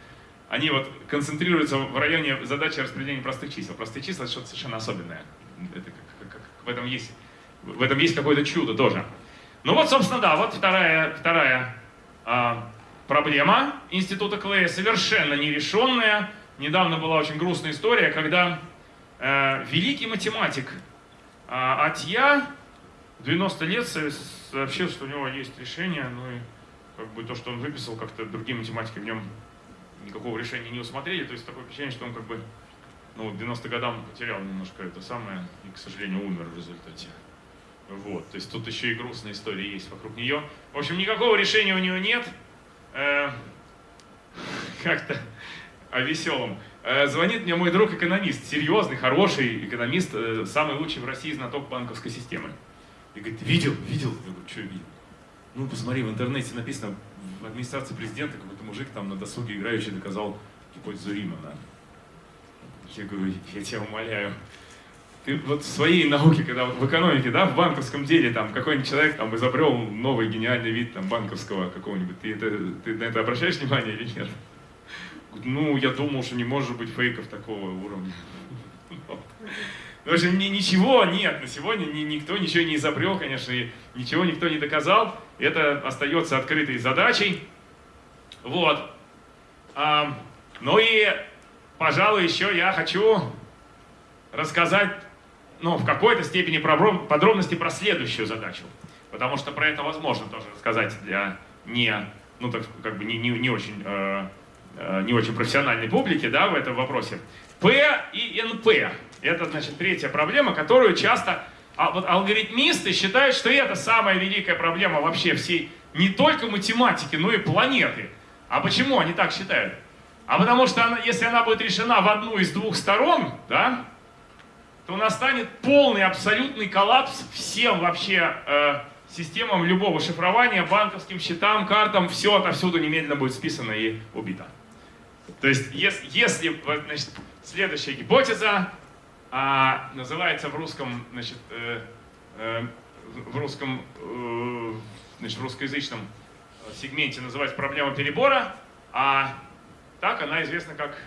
они вот концентрируются в районе задачи распределения простых чисел. Простые числа это что-то совершенно особенное. Это как, как, как, в этом есть, в этом есть какое-то чудо тоже. Ну вот, собственно, да, вот вторая, вторая а, проблема института Клея, совершенно нерешенная. Недавно была очень грустная история, когда э, великий математик э, Атья 90 лет сообщил, что у него есть решение, ну и как бы то, что он выписал, как-то другие математики в нем никакого решения не усмотрели, то есть такое впечатление, что он как бы ну, к 90 годам потерял немножко это самое и, к сожалению, умер в результате. Вот, то есть тут еще и грустная история есть вокруг нее. В общем, никакого решения у нее нет. Э, Как-то о веселом. Э, звонит мне мой друг экономист, серьезный, хороший экономист, э, самый лучший в России знаток банковской системы. И говорит, видел, видел? Я говорю, что видел? Ну, посмотри, в интернете написано, в администрации президента какой-то мужик там на досуге играющий доказал гипотезу Римана. Я говорю, я тебя умоляю, ты вот в своей науке, когда в экономике, да, в банковском деле, там, какой-нибудь человек там изобрел новый гениальный вид там банковского какого-нибудь, ты, это, ты на это обращаешь внимание или нет? Ну, я думал, что не может быть фейков такого уровня. В общем, ничего нет, на сегодня никто ничего не изобрел, конечно, и ничего никто не доказал. Это остается открытой задачей. Вот. А, ну и, пожалуй, еще я хочу рассказать, ну, в какой-то степени подробности про следующую задачу. Потому что про это возможно тоже рассказать для не, ну, так как бы не, не, не очень, э, э не очень профессиональной публики, да, в этом вопросе. P и NP. Это, значит, третья проблема, которую часто а вот алгоритмисты считают, что это самая великая проблема вообще всей, не только математики, но и планеты. А почему они так считают? А потому что она, если она будет решена в одну из двух сторон, да, то настанет полный абсолютный коллапс всем вообще э, системам любого шифрования, банковским счетам, картам, все отовсюду немедленно будет списано и убито. То есть, если, если значит, следующая гипотеза, а, называется в русском, значит, э, э, в русском, э, значит, в русскоязычном сегменте называется проблема перебора, а так она известна как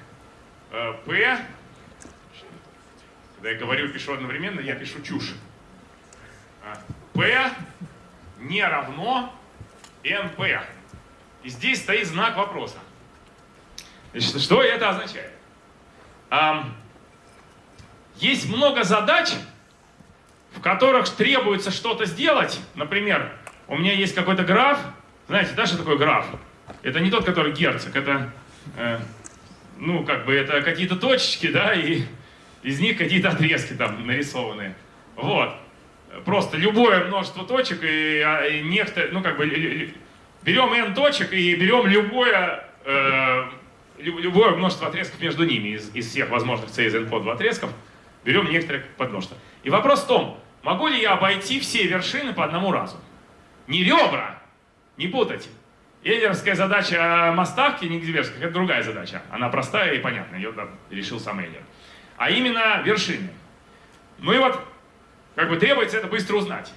э, P. Когда я говорю, пишу одновременно, я пишу чушь. А, P не равно NP. И здесь стоит знак вопроса. Значит, что это означает? Есть много задач, в которых требуется что-то сделать. Например, у меня есть какой-то граф. Знаете, да, что такое граф? Это не тот, который герцог, это, э, ну, как бы, это какие-то точечки, да, и из них какие-то отрезки там нарисованы. Вот. Просто любое множество точек и, а, и некто, ну, как бы, берем n точек и берем любое, э, любое множество отрезков между ними из, из всех возможных c из n по 2 отрезков берем некоторые подмножества. И вопрос в том, могу ли я обойти все вершины по одному разу? Не ребра, не путать. Эйлеровская задача о мостах Кенигсбергских – это другая задача. Она простая и понятная, ее решил сам Эйлер. А именно вершины. Ну и вот, как бы требуется это быстро узнать.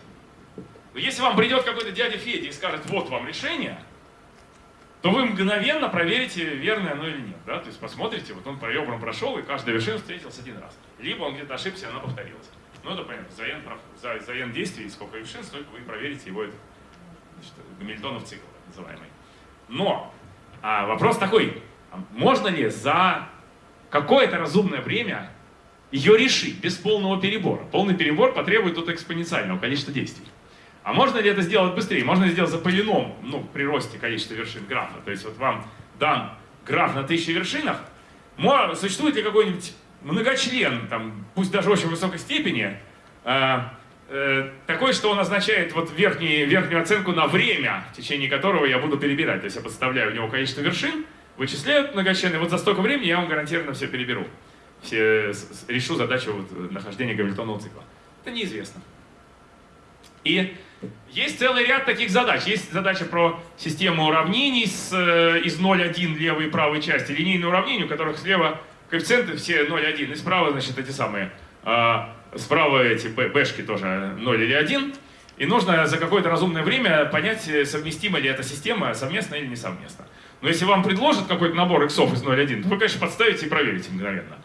Если вам придет какой-то дядя Федя и скажет, вот вам решение, то вы мгновенно проверите, верное оно или нет. Да? То есть посмотрите, вот он по ребрам прошел, и каждая вершина встретилась один раз. Либо он где-то ошибся, и она повторилась. Ну это понятно, за n, за, за n действий, сколько вершин, столько вы проверите его этот, значит, Гамильтонов цикл так называемый. Но а вопрос такой, а можно ли за какое-то разумное время ее решить без полного перебора? Полный перебор потребует тут экспоненциального количества действий. А можно ли это сделать быстрее? Можно сделать за полином, ну, при росте количества вершин графа? То есть вот вам дан граф на тысячи вершинах, существует ли какой-нибудь многочлен, там, пусть даже очень высокой степени, э, э, такой, что он означает вот верхний, верхнюю оценку на время, в течение которого я буду перебирать. То есть я подставляю в него количество вершин, вычисляю многочлен, и вот за столько времени я вам гарантированно все переберу. Все, решу задачу вот, нахождения гамильтонного цикла. Это неизвестно. И есть целый ряд таких задач. Есть задача про систему уравнений с, э, из 0,1 левой и правой части, линейные уравнения, у которых слева коэффициенты все 0,1, и справа, значит, эти самые, а, справа эти бэшки тоже 0 или 1. И нужно за какое-то разумное время понять, совместима ли эта система совместно или не совместно. Но если вам предложат какой-то набор иксов из 0,1, то вы, конечно, подставите и проверите мгновенно.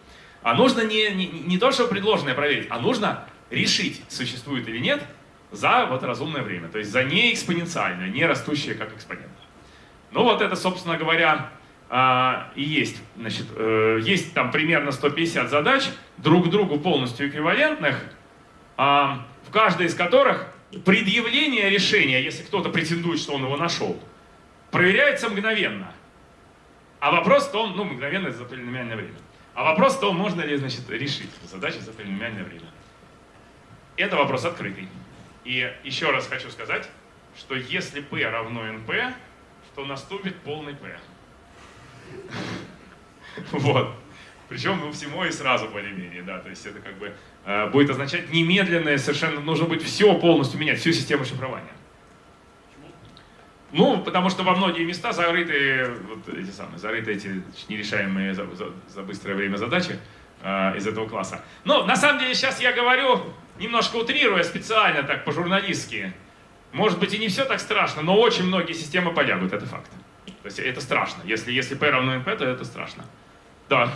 А нужно не, не, не то, что предложенное проверить, а нужно решить, существует или нет, за вот разумное время, то есть за не экспоненциальное, не растущее как экспонент. Ну вот это, собственно говоря, а, и есть. Значит, э, есть там примерно 150 задач, друг другу полностью эквивалентных, а, в каждой из которых предъявление решения, если кто-то претендует, что он его нашел, проверяется мгновенно. А вопрос-то он, ну, мгновенно за полиномиальное время. А вопрос-то можно ли, значит, решить задачу за полиномиальное время. Это вопрос открытый. И еще раз хочу сказать, что если p равно np, то наступит полный p. Вот. Причем ну, всему и сразу более-менее, да, то есть это как бы э, будет означать немедленное, совершенно нужно будет все полностью менять, всю систему шифрования. Ну, потому что во многие места закрыты вот эти самые, закрыты эти нерешаемые за, за, за быстрое время задачи э, из этого класса. Но на самом деле сейчас я говорю немножко утрируя специально, так по-журналистски, может быть и не все так страшно, но очень многие системы полягут, это факт. То есть это страшно. Если, если P равно NP, то это страшно. Да.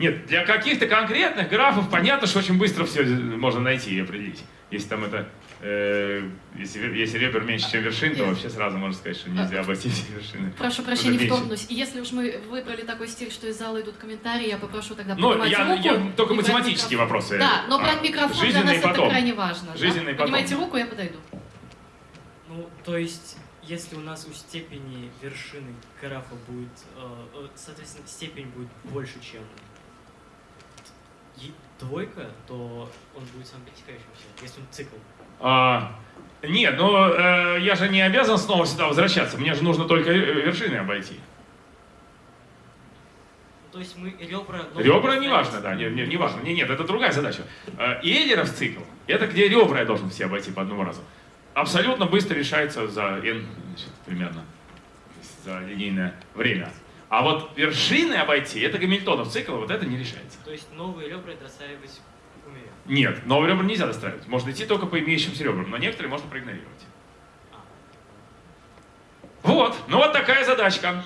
Нет, для каких-то конкретных графов понятно, что очень быстро все можно найти и определить. Если там это Э, если, если ребер меньше, чем вершин, то вообще сразу можно сказать, что нельзя обойти все вершины. Прошу прощения, вторгнусь. Если уж мы выбрали такой стиль, что из зала идут комментарии, я попрошу тогда ну, поднимать я, руку. Я, только математические вопросы. Да, но брать а, микрофон для нас потом. это крайне важно. Жизненный да? Поднимайте руку, я подойду. Ну, то есть, если у нас у степени вершины графа будет, э, э соответственно, степень будет больше, чем двойка, то он будет сам пересекающимся, если он цикл. А, нет, но э, я же не обязан снова сюда возвращаться. Мне же нужно только вершины обойти. То есть мы ребра... Ребра не важно, да, не, не, не важно. Не, нет, это другая задача. Э, Эйлеров цикл, это где ребра я должен все обойти по одному разу. Абсолютно быстро решается за n, значит, примерно, за линейное время. А вот вершины обойти, это Гамильтонов цикл, вот это не решается. То есть новые ребра достраивать нет, новые ребра нельзя достраивать. Можно идти только по имеющимся ребрам, но некоторые можно проигнорировать. Вот, ну вот такая задачка.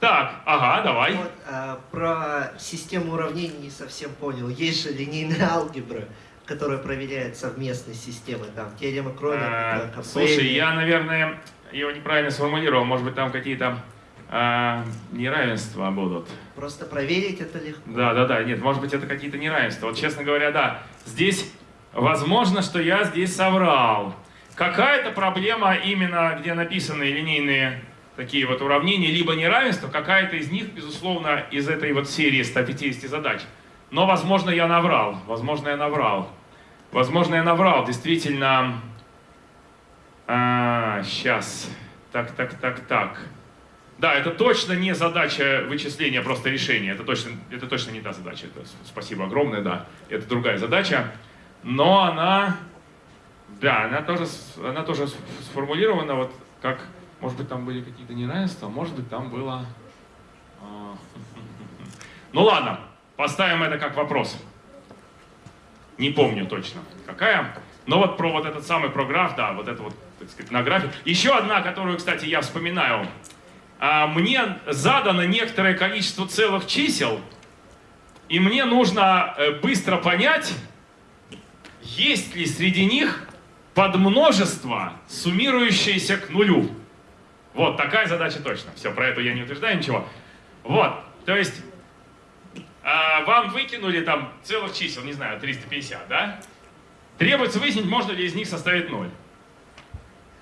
Так, ага, давай. Вот, а, про систему уравнений не совсем понял. Есть же линейная алгебра, которая проверяет совместные системы, там, теорема Кронина, а, Слушай, я, наверное, его неправильно сформулировал. Может быть, там какие-то а, неравенства будут. Просто проверить это легко. Да, да, да. Нет, может быть, это какие-то неравенства. Вот, честно говоря, да. Здесь возможно, что я здесь соврал. Какая-то проблема именно, где написаны линейные такие вот уравнения, либо неравенства, какая-то из них, безусловно, из этой вот серии 150 задач. Но, возможно, я наврал. Возможно, я наврал. Возможно, я наврал. Действительно... А, сейчас. Так, так, так, так. Да, это точно не задача вычисления, просто решения. Это точно, это точно не та задача. Это, спасибо огромное, да. Это другая задача. но она, да, она тоже, она тоже сформулирована вот как, может быть, там были какие-то неравенства, может быть, там было... а, Ну ладно, поставим это как вопрос. Не помню точно, какая. Но вот про вот этот самый програф, да, вот это вот, так сказать, на графе. Еще одна, которую, кстати, я вспоминаю. А, Мне задано некоторое количество целых чисел, и мне нужно э, быстро понять, есть ли среди них подмножество, суммирующееся к нулю. Вот, такая задача точно. Все, про это я не утверждаю ничего. Вот, то есть а, вам выкинули там целых чисел, не знаю, 350, да? Требуется выяснить, можно ли из них составить 0.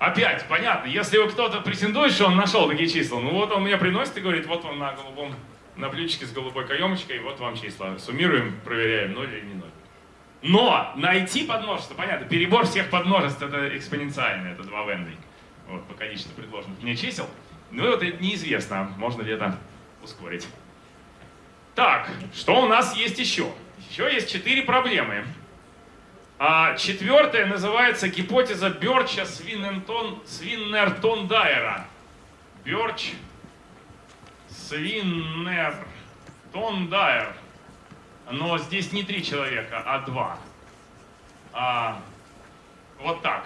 Опять, понятно, если вы кто-то претендует, что он нашел такие числа, ну вот он мне приносит и говорит, вот вам на голубом, на блюдечке с голубой каемочкой, вот вам числа. Суммируем, проверяем, 0 или не 0. Но найти подмножество, понятно, перебор всех подмножеств это экспоненциально, это 2 в n. Вот, по количеству предложенных мне чисел. Ну вот это неизвестно, можно ли это ускорить. Так, что у нас есть еще? Еще есть четыре проблемы. А четвертая называется гипотеза Бёрча Свиннертон, Свиннертон Дайера. Бёрч Свиннертон Дайер. Но здесь не три человека, а два. А, вот так.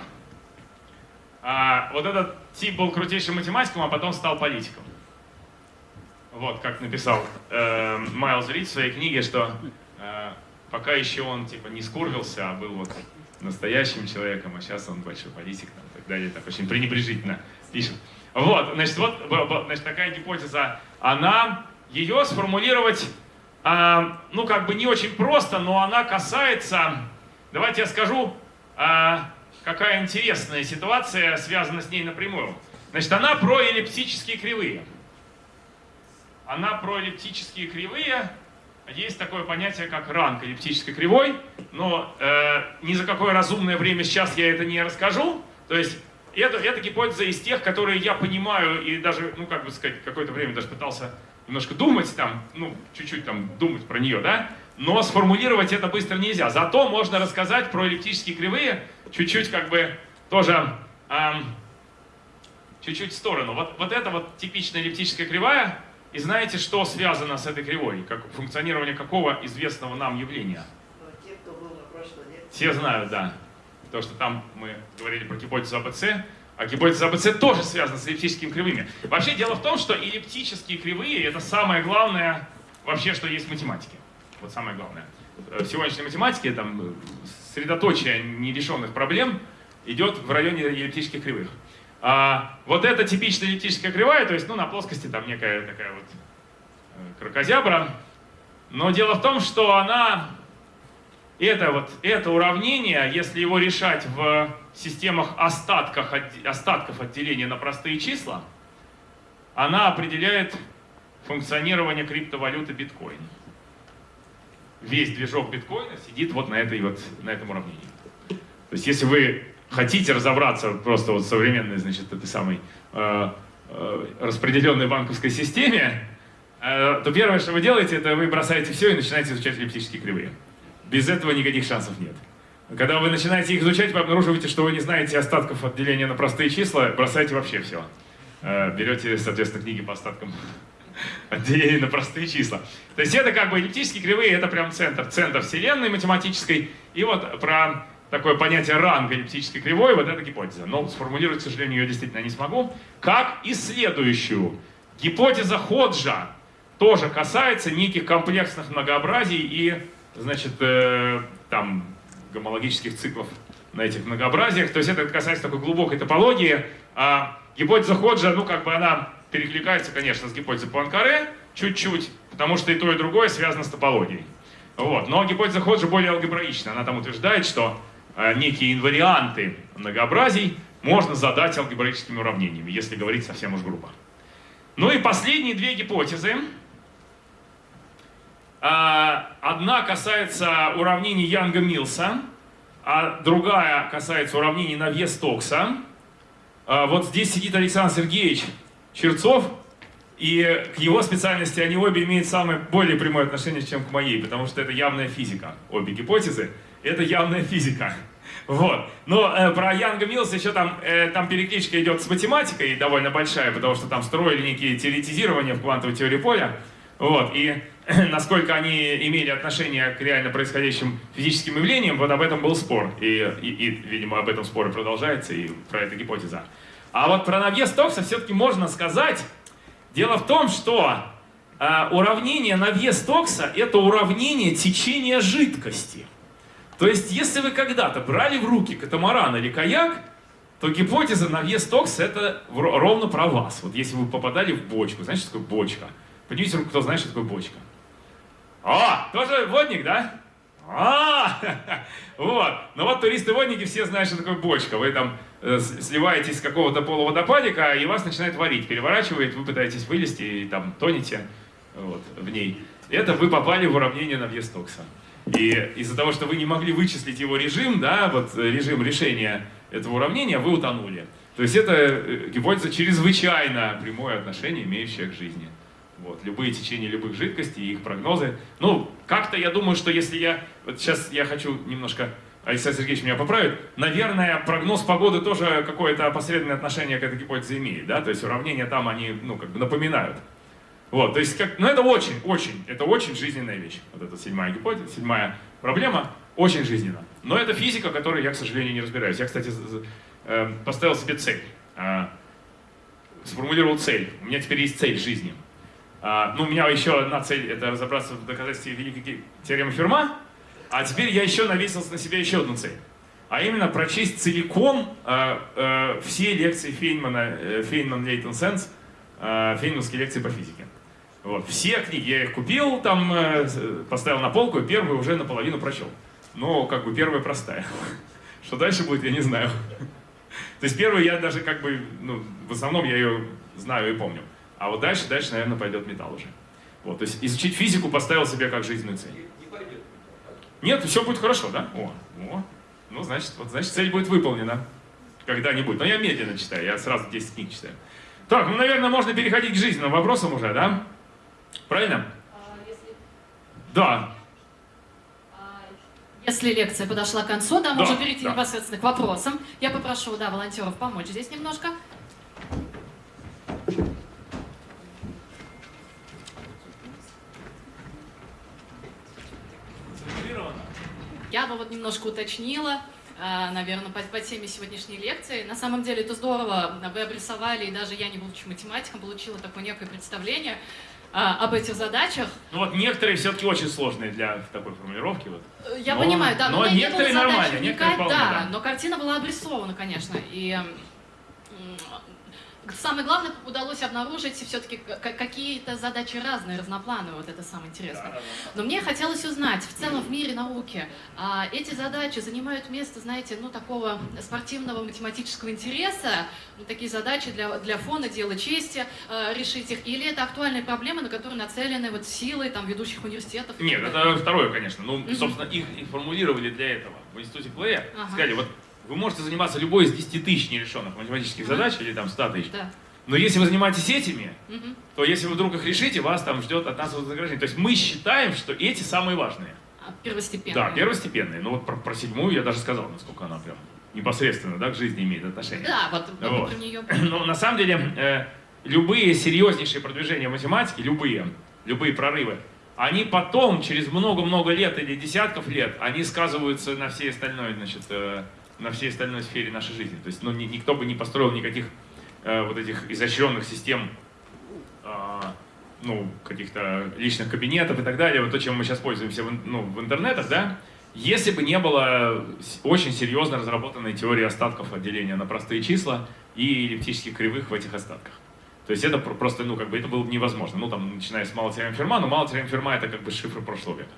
А, вот этот тип был крутейшим математиком, а потом стал политиком. Вот как написал э, Майлз Рид в своей книге, что э, пока еще он типа не скурвился, а был вот настоящим человеком, а сейчас он большой политик там, и так далее, так очень пренебрежительно пишет. Вот, значит, вот значит, такая гипотеза, она, ее сформулировать, а, ну как бы не очень просто, но она касается, давайте я скажу, а, какая интересная ситуация связана с ней напрямую. Значит, она про эллиптические кривые. Она про эллиптические кривые. Есть такое понятие, как ранг эллиптической кривой, но э, ни за какое разумное время сейчас я это не расскажу. То есть это, это гипотеза из тех, которые я понимаю и даже, ну как бы сказать, какое-то время даже пытался немножко думать там, ну чуть-чуть там думать про нее, да, но сформулировать это быстро нельзя. Зато можно рассказать про эллиптические кривые чуть-чуть как бы тоже ам, чуть-чуть в сторону. Вот, вот это вот типичная эллиптическая кривая, и знаете, что связано с этой кривой? Как, функционирование какого известного нам явления? Но те, кто был на прошлой лекции, Все знают, да. То, что там мы говорили про гипотезу АБЦ, а гипотеза АБЦ тоже связана с эллиптическими кривыми. Вообще дело в том, что эллиптические кривые — это самое главное вообще, что есть в математике. Вот самое главное. Э, В сегодняшней математике там э, средоточие нерешенных проблем идет в районе эллиптических кривых. А вот эта типичная эллиптическая кривая, то есть ну, на плоскости там некая такая вот э, крокозябра. Но дело в том, что она это, вот, это уравнение, если его решать в системах остатках, отде- остатков отделения на простые числа, она определяет функционирование криптовалюты биткоин. Весь движок биткоина сидит вот на, этой вот, на этом уравнении. То есть если вы хотите разобраться просто вот в современной, значит, этой самой э, э, распределенной банковской системе, э, то первое, что вы делаете, это вы бросаете все и начинаете изучать эллиптические кривые. Без этого никаких шансов нет. Когда вы начинаете их изучать, вы обнаруживаете, что вы не знаете остатков отделения на простые числа, бросаете вообще все. Берете, соответственно, книги по остаткам отделения на простые числа. То есть это как бы эллиптические кривые, это прям центр, центр вселенной математической. И вот про такое понятие ранга эллиптической кривой, вот эта гипотеза. Но сформулировать, к сожалению, ее действительно не смогу. Как и следующую. Гипотеза Ходжа тоже касается неких комплексных многообразий и, значит, э, там, гомологических циклов на этих многообразиях. То есть это касается такой глубокой топологии. А гипотеза Ходжа, ну, как бы она перекликается, конечно, с гипотезой Пуанкаре чуть-чуть, потому что и то, и другое связано с топологией. Вот. Но гипотеза Ходжа более алгебраична. Она там утверждает, что некие инварианты многообразий можно задать алгебраическими уравнениями, если говорить совсем уж грубо. Ну и последние две гипотезы. А, Одна касается уравнений Янга-Милса, а другая касается уравнений Навье-Стокса. А, Вот здесь сидит Александр Сергеевич Черцов, и к его специальности они обе имеют самое более прямое отношение, чем к моей, потому что это явная физика, обе гипотезы. Это явная физика. Вот. Но э, про Янга Милса еще там, э, там перекличка идет с математикой довольно большая, потому что там строили некие теоретизирования в квантовой теории поля. Вот. И насколько они имели отношение к реально происходящим физическим явлениям, вот об этом был спор. И, и, и видимо, об этом спор и продолжается, и про это гипотеза. А вот про навес Токса все-таки можно сказать. Дело в том, что э, уравнение навес Токса — это уравнение течения жидкости. То есть, если вы когда-то брали в руки катамаран или каяк, то гипотеза навес Токса — это в- ровно про вас. Вот если вы попадали в бочку, знаете, что такое бочка? Поднимите руку, кто знает, что такое бочка. О, тоже водник, да? А, вот. Ну вот туристы-водники все знают, что такое бочка. Вы там э, сливаетесь с какого-то полуводопадика, и вас начинает варить, переворачивает, вы пытаетесь вылезти и там тонете вот, в ней. Это вы попали в уравнение на вес Токса. И из-за того, что вы не могли вычислить его режим, да, вот э, режим решения этого уравнения, вы утонули. То есть это э, гипотеза чрезвычайно прямое отношение, имеющее к жизни. Вот, любые течения любых жидкостей и их прогнозы. Ну, как-то я думаю, что если я... Вот сейчас я хочу немножко... Александр Сергеевич меня поправит. Наверное, прогноз погоды тоже какое-то опосредованное отношение к этой гипотезе имеет. Да? То есть уравнения там, они, ну, как бы напоминают. Вот, то есть, как, ну это очень, очень, это очень жизненная вещь. Вот эта седьмая гипотеза, седьмая проблема, очень жизненно. Но это физика, которой я, к сожалению, не разбираюсь. Я, кстати, з- з- э, поставил себе цель, а, сформулировал цель. У меня теперь есть цель жизни. А, ну, у меня еще одна цель — это разобраться в доказательстве великой теоремы Ферма, а теперь я еще навесил на себя еще одну цель. А именно прочесть целиком э, э, все лекции Фейнмана, э, Фейнман Лейтон Сенс, э, фейнманские лекции по физике. Вот. Все книги я их купил, там э, поставил на полку, и первую уже наполовину прочел. Но как бы первая простая. Что дальше будет, я не знаю. То есть первую я даже как бы, ну, в основном я ее знаю и помню. А вот дальше, дальше, наверное, пойдет металл уже. Вот, то есть изучить физику поставил себе как жизненную цель. Нет, все будет хорошо, да? О, о. Ну, значит, вот, значит, цель будет выполнена. Когда-нибудь. Но я медленно читаю, я сразу 10 книг читаю. Так, ну, наверное, можно переходить к жизненным вопросам уже, да? Правильно? Да. Если лекция подошла к концу, да, Да, можно перейти да. непосредственно к вопросам. Я попрошу, да, волонтеров помочь здесь немножко. Я бы вот немножко уточнила, наверное, по, по теме сегодняшней лекции. На самом деле это здорово, вы обрисовали, и даже я, не будучи математиком, получила такое некое представление а, об этих задачах. Ну вот некоторые все-таки очень сложные для такой формулировки. Вот. Я Но- понимаю, да, но но, некоторые нормально, некоторые вполне, да, да. но картина была обрисована, конечно, и самое главное, удалось обнаружить все-таки какие-то задачи разные, разноплановые, вот это самое интересное. Но мне хотелось узнать, в целом в мире науки а, эти задачи занимают место, знаете, ну такого спортивного математического интереса, ну, такие задачи для, для фона, дела чести, а, решить их, или это актуальные проблемы, на которые нацелены вот силы там ведущих университетов? Нет, это второе, конечно. Ну, собственно, их и формулировали для этого в институте Плея. Ага. Сказали, вот вы можете заниматься любой из 10 тысяч нерешенных математических задач, или там 100 тысяч. Да. Но если вы занимаетесь этими, то если вы вдруг их решите, вас там ждет от нас вознаграждение. То есть мы считаем, что эти самые важные. А, Первостепенные. Да, первостепенные. Ну вот про, про седьмую я даже сказал, насколько она прям непосредственно да, к жизни имеет отношение. Да, вот, вот Вот. про нее. Но на самом деле э, любые серьезнейшие продвижения в математике, любые, любые прорывы, они потом, через много-много лет или десятков лет, они сказываются на всей остальной, значит, э, на всей остальной сфере нашей жизни. То есть ну, ни- никто бы не построил никаких э, вот этих изощренных систем а, ну, каких-то личных кабинетов и так далее, вот то, чем мы сейчас пользуемся в, ну, в интернетах, да, если бы не было очень серьезно разработанной теории остатков отделения на простые числа и эллиптических кривых в этих остатках. То есть это про- просто, ну, как бы это было бы невозможно. Ну, там, начиная с теорем Ферма, но теорем Ферма это как бы шифр прошлого века.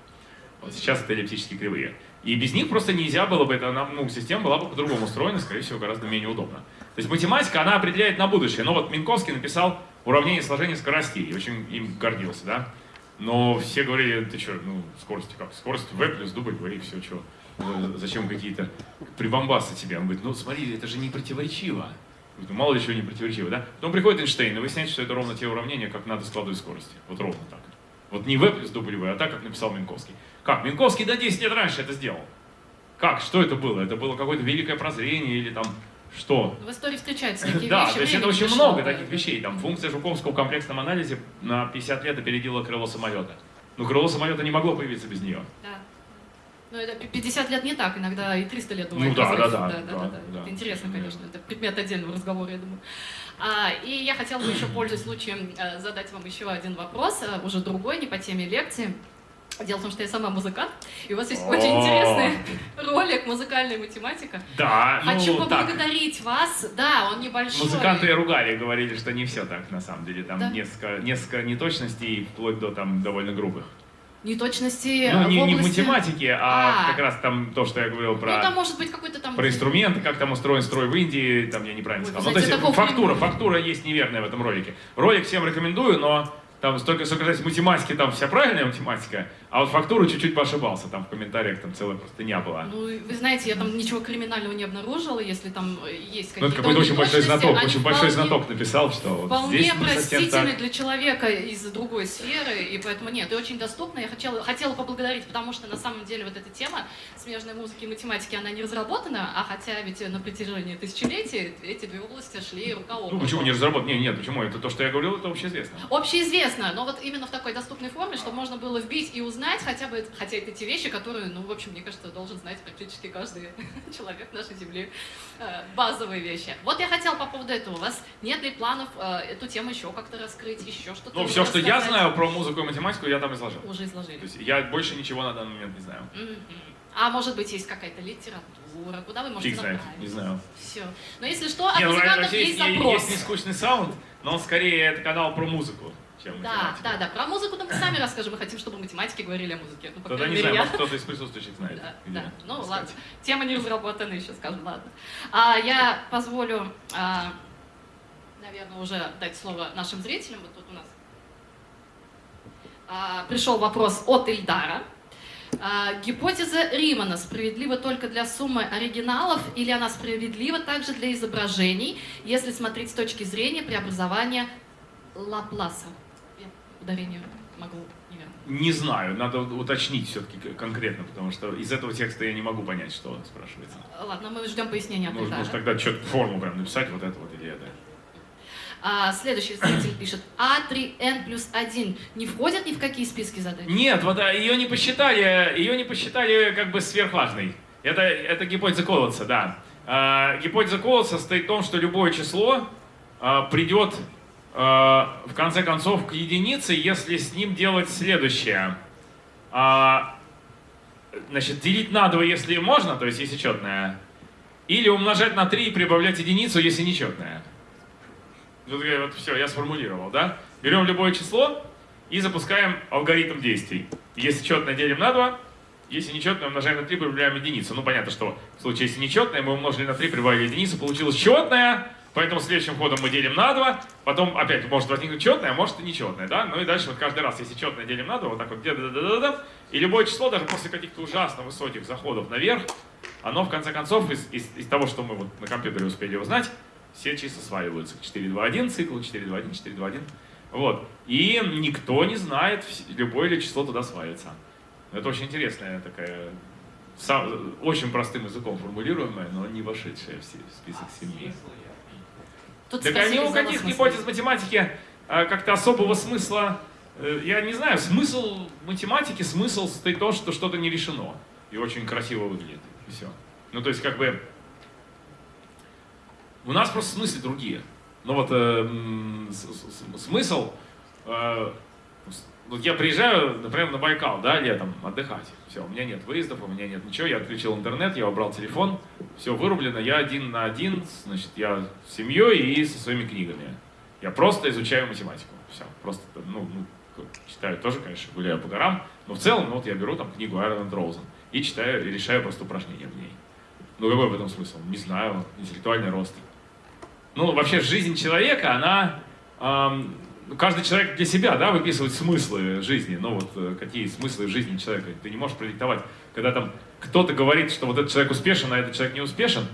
Вот сейчас это эллиптические кривые. И без них просто нельзя было бы, это, ну, система была бы по-другому устроена, скорее всего, гораздо менее удобно. То есть математика, она определяет на будущее. Но вот Минковский написал уравнение сложения скоростей, и очень им гордился, да. Но все говорили, ты что, ну, скорость как? Скорость v плюс W, и все, что? Зачем какие-то прибамбасы тебе? Он говорит, ну, смотри, это же не противоречиво. Я говорю, «Ну, Мало ли чего не противоречиво, да? Потом приходит Эйнштейн и выясняет, что это ровно те уравнения, как надо складывать скорости. Вот ровно так. Вот не v плюс W, а так, как написал Минковский. Как? Минковский до 10 лет раньше это сделал. Как? Что это было? Это было какое-то великое прозрение или там что? В истории встречаются такие Да, вещи. то есть это очень пришло, много да. таких вещей. Там функция Жуковского в комплексном анализе на 50 лет опередила крыло самолета. Но крыло самолета не могло появиться без нее. Да. Ну, это пи- 50 лет не так, иногда и 300 лет бывает. Ну да, разрыв. да, да, да, да, да. да. Это интересно, конечно, это предмет отдельного разговора, я думаю. А, и я хотела бы еще, пользуясь случаем, э, задать вам еще один вопрос, э, уже другой, не по теме лекции. Дело в том, что я сама музыкант, и у вас есть очень О. интересный ролик «Музыкальная математика». Да, Хочу ну так. поблагодарить вас. Да, он небольшой. Музыканты ругали, говорили, что не все так на самом деле. Там Да. несколько, несколько неточностей, вплоть до там довольно грубых. Неточности Ну, не, в не в области... математике, а, А. как раз там то, что я говорил Ну, про, там может быть какой-то там... про инструменты, как там устроен строй в Индии, там я неправильно Ой, сказал. Ну, то знаете, есть фактура, не- фактура есть неверная в этом ролике. Ролик всем рекомендую, но там столько, сколько математики, там вся правильная математика, а вот фактуру чуть-чуть поошибался, там в комментариях там целая просто не была. Ну, вы знаете, я там ничего криминального не обнаружила, если там э, есть Ну, какие-то это какой-то очень большой знаток, очень большой знаток написал, что вот Вполне здесь простительный так. для человека из другой сферы, и поэтому нет, и очень доступно. Я хотела, хотела поблагодарить, потому что на самом деле вот эта тема смежной музыки и математики, она не разработана, а хотя ведь на протяжении тысячелетий эти две области шли рука об Ну руку. почему не разработать? Не, нет, почему? Это то, что я говорил, это общеизвестно. Общеизвестно, но вот именно в такой доступной форме, чтобы можно было вбить и узнать хотя бы, хотя это те вещи, которые, ну, в общем, мне кажется, должен знать практически каждый человек нашей Земли. Э, Базовые вещи. Вот я хотела по поводу этого. У вас нет ли планов э, эту тему еще как-то раскрыть, еще что-то Ну, все, что я знаю про музыку и математику, я там изложил. Уже изложили. То есть я больше ничего на данный момент не знаю. А может быть, есть какая-то литература, куда вы можете Фиг знает, не знаю. Все. Но если что, от Не, ну, музыкантов есть есть, запрос. есть нескучный саунд, но он скорее это канал про музыку, чем Да, да, да. Про музыку мы сами расскажем. Мы хотим, чтобы математики говорили о музыке. Ну, по Тогда не знаю, я. кто-то из присутствующих знает. Да, да. Ну искать. ладно, тема не разработана еще, скажем, ладно. А, я позволю, а, наверное, уже дать слово нашим зрителям. Вот тут у нас а, пришел вопрос от Ильдара. А, гипотеза Римана справедлива только для суммы оригиналов или она справедлива также для изображений, если смотреть с точки зрения преобразования Лапласа? Ударение могу неверно. Не знаю, надо уточнить все-таки конкретно, потому что из этого текста я не могу понять, что спрашивается. Ладно, мы ждем пояснения от Может, может тогда что-то форму прям написать, вот это вот или это. А, следующий зритель пишет, А3N плюс 1 не входят ни в какие списки задач? Нет, вот а, ее не посчитали, ее не посчитали как бы сверхважной. Это, это гипотеза Колотса, да. А, гипотеза Колотса состоит в том, что любое число а, придет а, в конце концов к единице, если с ним делать следующее. А, значит, делить на 2, если можно, то есть если четное, или умножать на 3 и прибавлять единицу, если нечетное. Вот, я- вот все, я сформулировал, да? Берем любое число и запускаем алгоритм действий. Если четное делим на 2, если нечетное умножаем на 3, прибавляем единицу. Ну, понятно, что в случае, если нечетное, мы умножили на 3, прибавили единицу, получилось четное, поэтому следующим ходом мы делим на 2, потом опять может возникнуть четное, а может и нечетное, да? Ну и дальше вот каждый раз, если четное делим на 2, вот так вот, да да да да и любое число, даже после каких-то ужасно высоких заходов наверх, оно в конце концов из, из, из того, что мы вот на компьютере успели узнать, все числа сваливаются. 4, 2, 1 цикл, 4, 2, 1, 4, 2, 1. Вот. И никто не знает, любое ли число туда свалится. Это очень интересная такая, сам- очень простым языком формулируемая, но не вошедшая в список семьи. Тут Так ни у каких гипотез математики а, как-то особого смысла, э, я не знаю, смысл математики, смысл в том, что что-то не решено и очень красиво выглядит, и все. Ну, то есть, как бы, у нас просто смыслы другие. Ну вот, э, м, с- с- с- смысл, э, с- вот я приезжаю, например, на Байкал, да, летом отдыхать. Все, у меня нет выездов, у меня нет ничего, я отключил интернет, я убрал телефон, все вырублено, я один на один, значит, я с семьей и со своими книгами. Я просто изучаю математику. Все, просто, ну, ну, читаю тоже, конечно, гуляю по горам, но в целом, ну, вот я беру там книгу Айрон Роузен и читаю, и решаю просто упражнения в ней. Ну, какой в этом смысл? Не знаю, интеллектуальный рост. Ну, вообще, жизнь человека, она... ну, каждый человек для себя, да, выписывает смыслы жизни. Ну, вот э, какие смыслы жизни человека. Ты не можешь продиктовать. Когда там кто-то говорит, что вот этот человек успешен, а этот человек не успешен,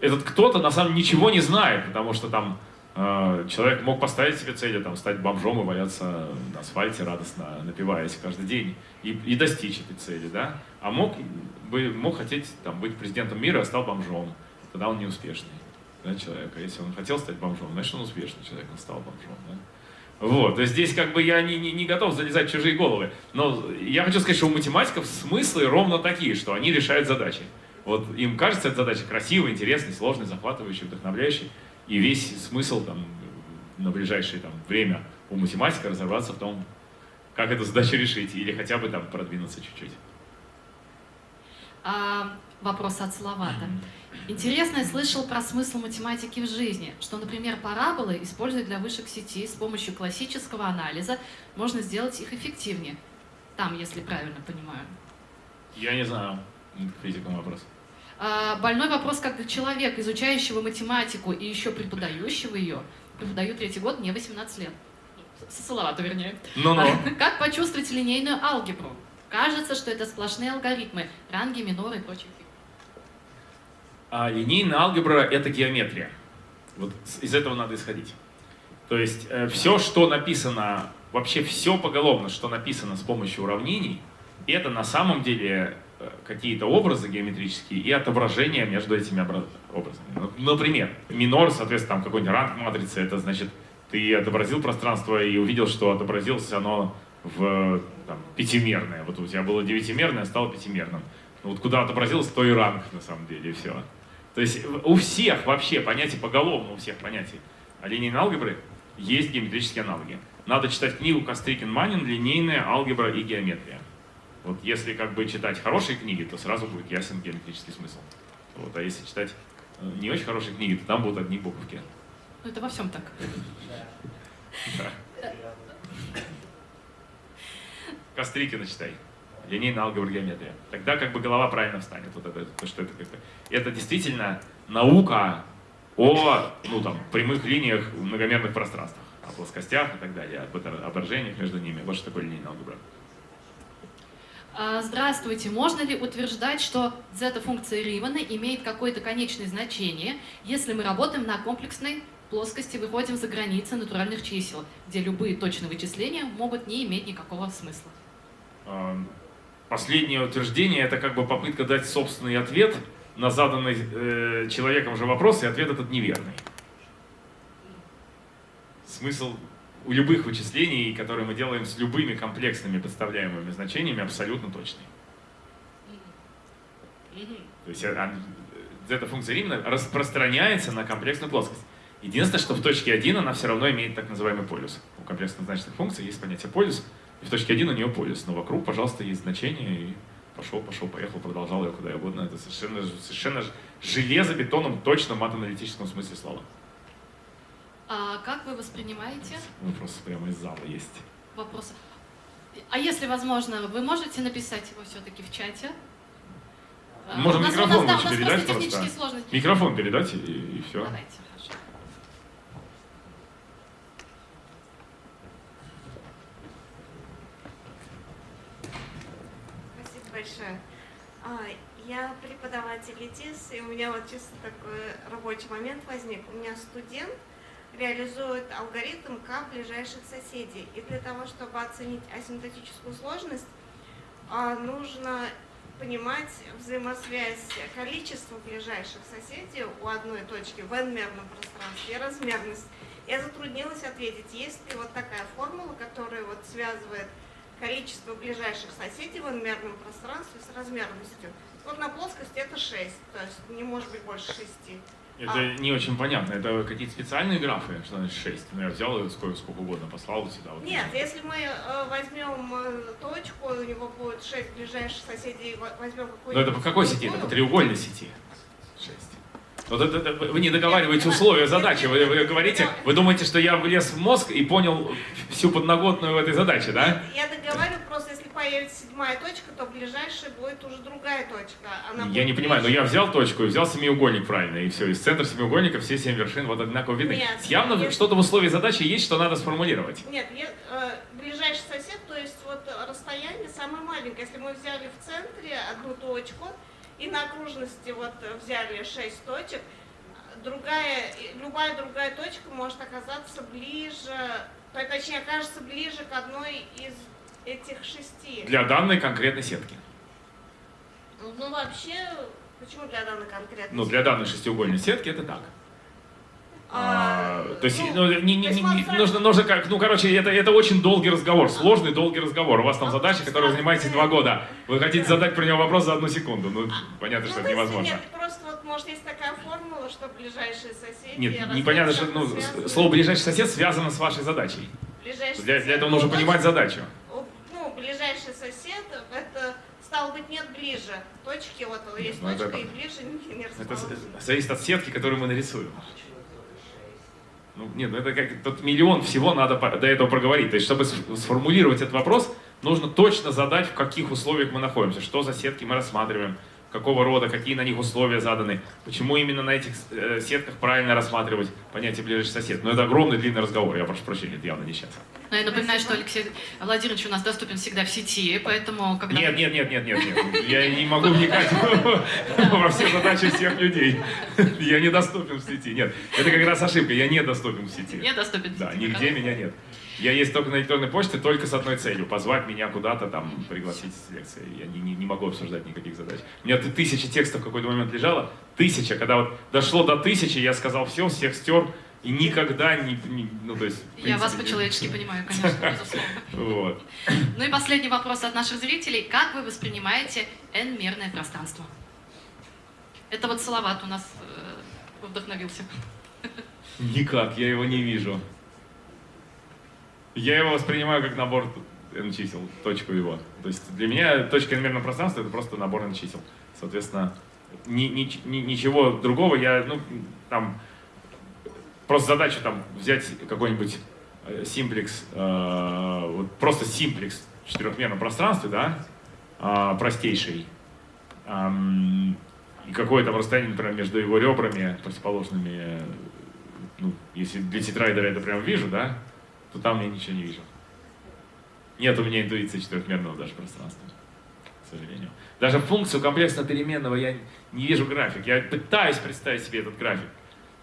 этот кто-то на самом деле ничего не знает, потому что там э, человек мог поставить себе целью там, стать бомжом и валяться на асфальте радостно, напиваясь каждый день, и, и достичь этой цели, да? А мог, бы, мог хотеть там, быть президентом мира, а стал бомжом. Тогда он неуспешный да, человек. А если он хотел стать бомжом, значит, он успешный человек, он стал бомжом. Да? Вот, то есть здесь как бы я не, не, не готов залезать в чужие головы. Но я хочу сказать, что у математиков смыслы ровно такие, что они решают задачи. Вот им кажется эта задача красивой, интересной, сложной, захватывающей, вдохновляющей. И весь смысл там, на ближайшее там, время у математика разобраться в том, как эту задачу решить, или хотя бы там продвинуться чуть-чуть. А, вопрос от Салавата. Интересно, я слышал про смысл математики в жизни, что, например, параболы используют для вышек сети с помощью классического анализа, можно сделать их эффективнее. Там, если правильно понимаю. Я не знаю, физикам вопрос. А, больной вопрос, как человек, изучающего математику и еще преподающего ее, преподаю третий год, мне 18 лет. Салавату, вернее. Ну-ну. Как почувствовать линейную алгебру? Кажется, что это сплошные алгоритмы, ранги, миноры и прочие а линейная алгебра — это геометрия. Вот из этого надо исходить. То есть э, все, что написано, вообще все поголовно, что написано с помощью уравнений, это на самом деле э, какие-то образы геометрические и отображения между этими образами. Ну, например, минор, соответственно, там какой-нибудь ранг матрицы, это значит, ты отобразил пространство и увидел, что отобразилось оно в там, пятимерное. Вот у тебя было девятимерное, стало пятимерным. Ну, вот куда отобразилось, то и ранг на самом деле, и все. То есть у всех вообще понятий, поголовно у всех понятий линейной алгебры есть геометрические аналоги. Надо читать книгу Кострикин-Манин «Линейная алгебра и геометрия». Вот если как бы читать хорошие книги, то сразу будет ясен геометрический смысл. Вот, а если читать э, не очень хорошие книги, то там будут одни буковки. Ну это во всем так. Кострикина читай линейная алгебра геометрия. Тогда как бы голова правильно встанет. Вот это, то, что это, как-то. это действительно наука о ну, там, прямых линиях в многомерных пространствах, о плоскостях и так далее, об отображениях между ними. Вот что такое линейная алгебра. А, здравствуйте. Можно ли утверждать, что зета-функция Римана имеет какое-то конечное значение, если мы работаем на комплексной плоскости, выходим за границы натуральных чисел, где любые точные вычисления могут не иметь никакого смысла? Последнее утверждение — это как бы попытка дать собственный ответ на заданный э, человеком же вопрос, и ответ этот неверный. Смысл у любых вычислений, которые мы делаем с любыми комплексными подставляемыми значениями, абсолютно точный. То есть а, эта функция Римана распространяется на комплексную плоскость. Единственное, что в точке 1 она все равно имеет так называемый полюс. У комплексно значительных функций есть понятие полюс — и в точке 1 у нее полюс, но вокруг, пожалуйста, есть значение, и пошел, пошел, поехал, продолжал ее куда угодно. Это совершенно, совершенно железобетонном, точном матаналитическом смысле слова. А как вы воспринимаете? Вопросы прямо из зала есть. Вопросы. А если возможно, вы можете написать его все-таки в чате? Можем микрофон передать просто. Микрофон передать и, и все. Давайте. Большое. А, я преподаватель ИТИС, и у меня вот чисто такой рабочий момент возник. У меня студент реализует алгоритм К ближайших соседей. И для того, чтобы оценить асимптотическую сложность, а, нужно понимать взаимосвязь количества ближайших соседей у одной точки в n-мерном пространстве и размерность. Я затруднилась ответить, есть ли вот такая формула, которая вот связывает количество ближайших соседей в n-мерном пространстве с размерностью. Вот на плоскости это 6, то есть не может быть больше 6. Это а. не очень понятно. Это какие-то специальные графы, что значит 6? Ну, я взял и сколько, сколько угодно послал сюда. Вот Нет, если мы э, возьмем э, точку, у него будет 6 ближайших соседей, возьмем какой-то... Но это по какой сети? Это по треугольной сети. 6. Вот это, это, вы не договариваете условия задачи. Вы, вы говорите, вы думаете, что я влез в мозг и понял всю подноготную в этой задаче, да? Я договариваю, просто если появится седьмая точка, то ближайшая будет уже другая точка. Она я не понимаю, но я взял точку и взял семиугольник правильно, и все. Из центра семиугольника все семь вершин вот одинаково видны. Нет, Явно если... что-то в условии задачи есть, что надо сформулировать. Нет, я, э, ближайший сосед, то есть вот расстояние самое маленькое. Если мы взяли в центре одну точку, и на окружности вот взяли 6 точек, другая, любая другая точка может оказаться ближе, точнее, окажется ближе к одной из этих шести. Для данной конкретной сетки. Ну, вообще, почему для данной конкретной Ну, для данной шестиугольной сетки это так. А, А, то есть, ну, ну, не, не, не- не- нужно, нужно как, ну, короче, это, это очень долгий разговор, сложный долгий разговор. У вас там А задача, которой вы занимаетесь два года. Вы хотите задать про него вопрос за одну секунду. Ну, понятно, ну, что то это невозможно. Нет, просто вот, может, есть такая формула, что ближайшие соседи... Нет, непонятно, что ну, связаны. слово ближайший сосед связано с вашей задачей. Ближайший Для, для этого ну, нужно понимать задачу. Ну, ближайший сосед, это, стало быть, нет ближе. Точки, вот есть ну, это- точка, и ближе не, не Это зависит от сетки, которую мы нарисуем. Ну, нет, ну это как тут миллион всего надо до этого проговорить. То есть, чтобы сформулировать этот вопрос, нужно точно задать, в каких условиях мы находимся, что за сетки мы рассматриваем, какого рода, какие на них условия заданы, почему именно на этих э, сетках правильно рассматривать понятие ближайший сосед. Но это огромный длинный разговор, я прошу прощения, это явно не сейчас. Но я напоминаю, что Алексей Владимирович у нас доступен всегда в сети, поэтому когда... Нет, нет, нет, нет, нет, нет. Я не могу вникать во все задачи всех людей. Я недоступен в сети. Нет, это как раз ошибка. Я недоступен в сети. Не доступен в Да, сети. нигде меня нет. Я есть только на электронной почте, только с одной целью. Позвать меня куда-то там, пригласить с лекции. Я не, не, не могу обсуждать никаких задач. У меня тысяча текстов в какой-то момент лежало. Тысяча. Когда вот дошло до тысячи, я сказал все, всех стер. И никогда не... не- ну, то есть, в Я вас принципе, по-человечески понимаю, конечно, безусловно. Вот. Ну и последний вопрос от наших зрителей. Как вы воспринимаете n-мерное пространство? Это вот Салават у нас э, вдохновился. Никак, я его не вижу. Я его воспринимаю как набор n чисел, точку его. То есть для меня точка n мерного пространства это просто набор n чисел. Соответственно, ни- ни- ни- ничего другого я, ну, там, просто задачу там взять какой-нибудь э, симплекс, э, вот просто симплекс в четырехмерном пространстве, да, а, простейший, и какое там расстояние, например, между его ребрами противоположными, ну, если для тетрайдера это прям вижу, да, то там я ничего не вижу. Нет у меня интуиции четырехмерного даже пространства, к сожалению. Даже функцию комплексного переменного я не вижу график. Я пытаюсь представить себе этот график.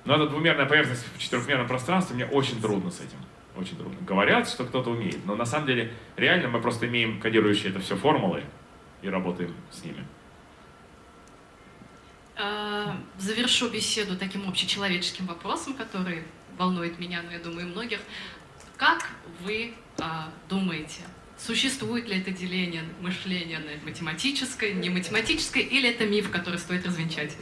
Но эта двумерная поверхность в четырехмерном пространстве, мне очень трудно с этим. Очень трудно. Говорят, что кто-то умеет, но на самом деле реально мы просто имеем кодирующие это все формулы и работаем с ними. Э, Завершу беседу таким общечеловеческим вопросом, который волнует меня, но я думаю, и многих. Как вы а, думаете, существует ли это деление мышления на математическое, не математическое, или это миф, который стоит развенчать?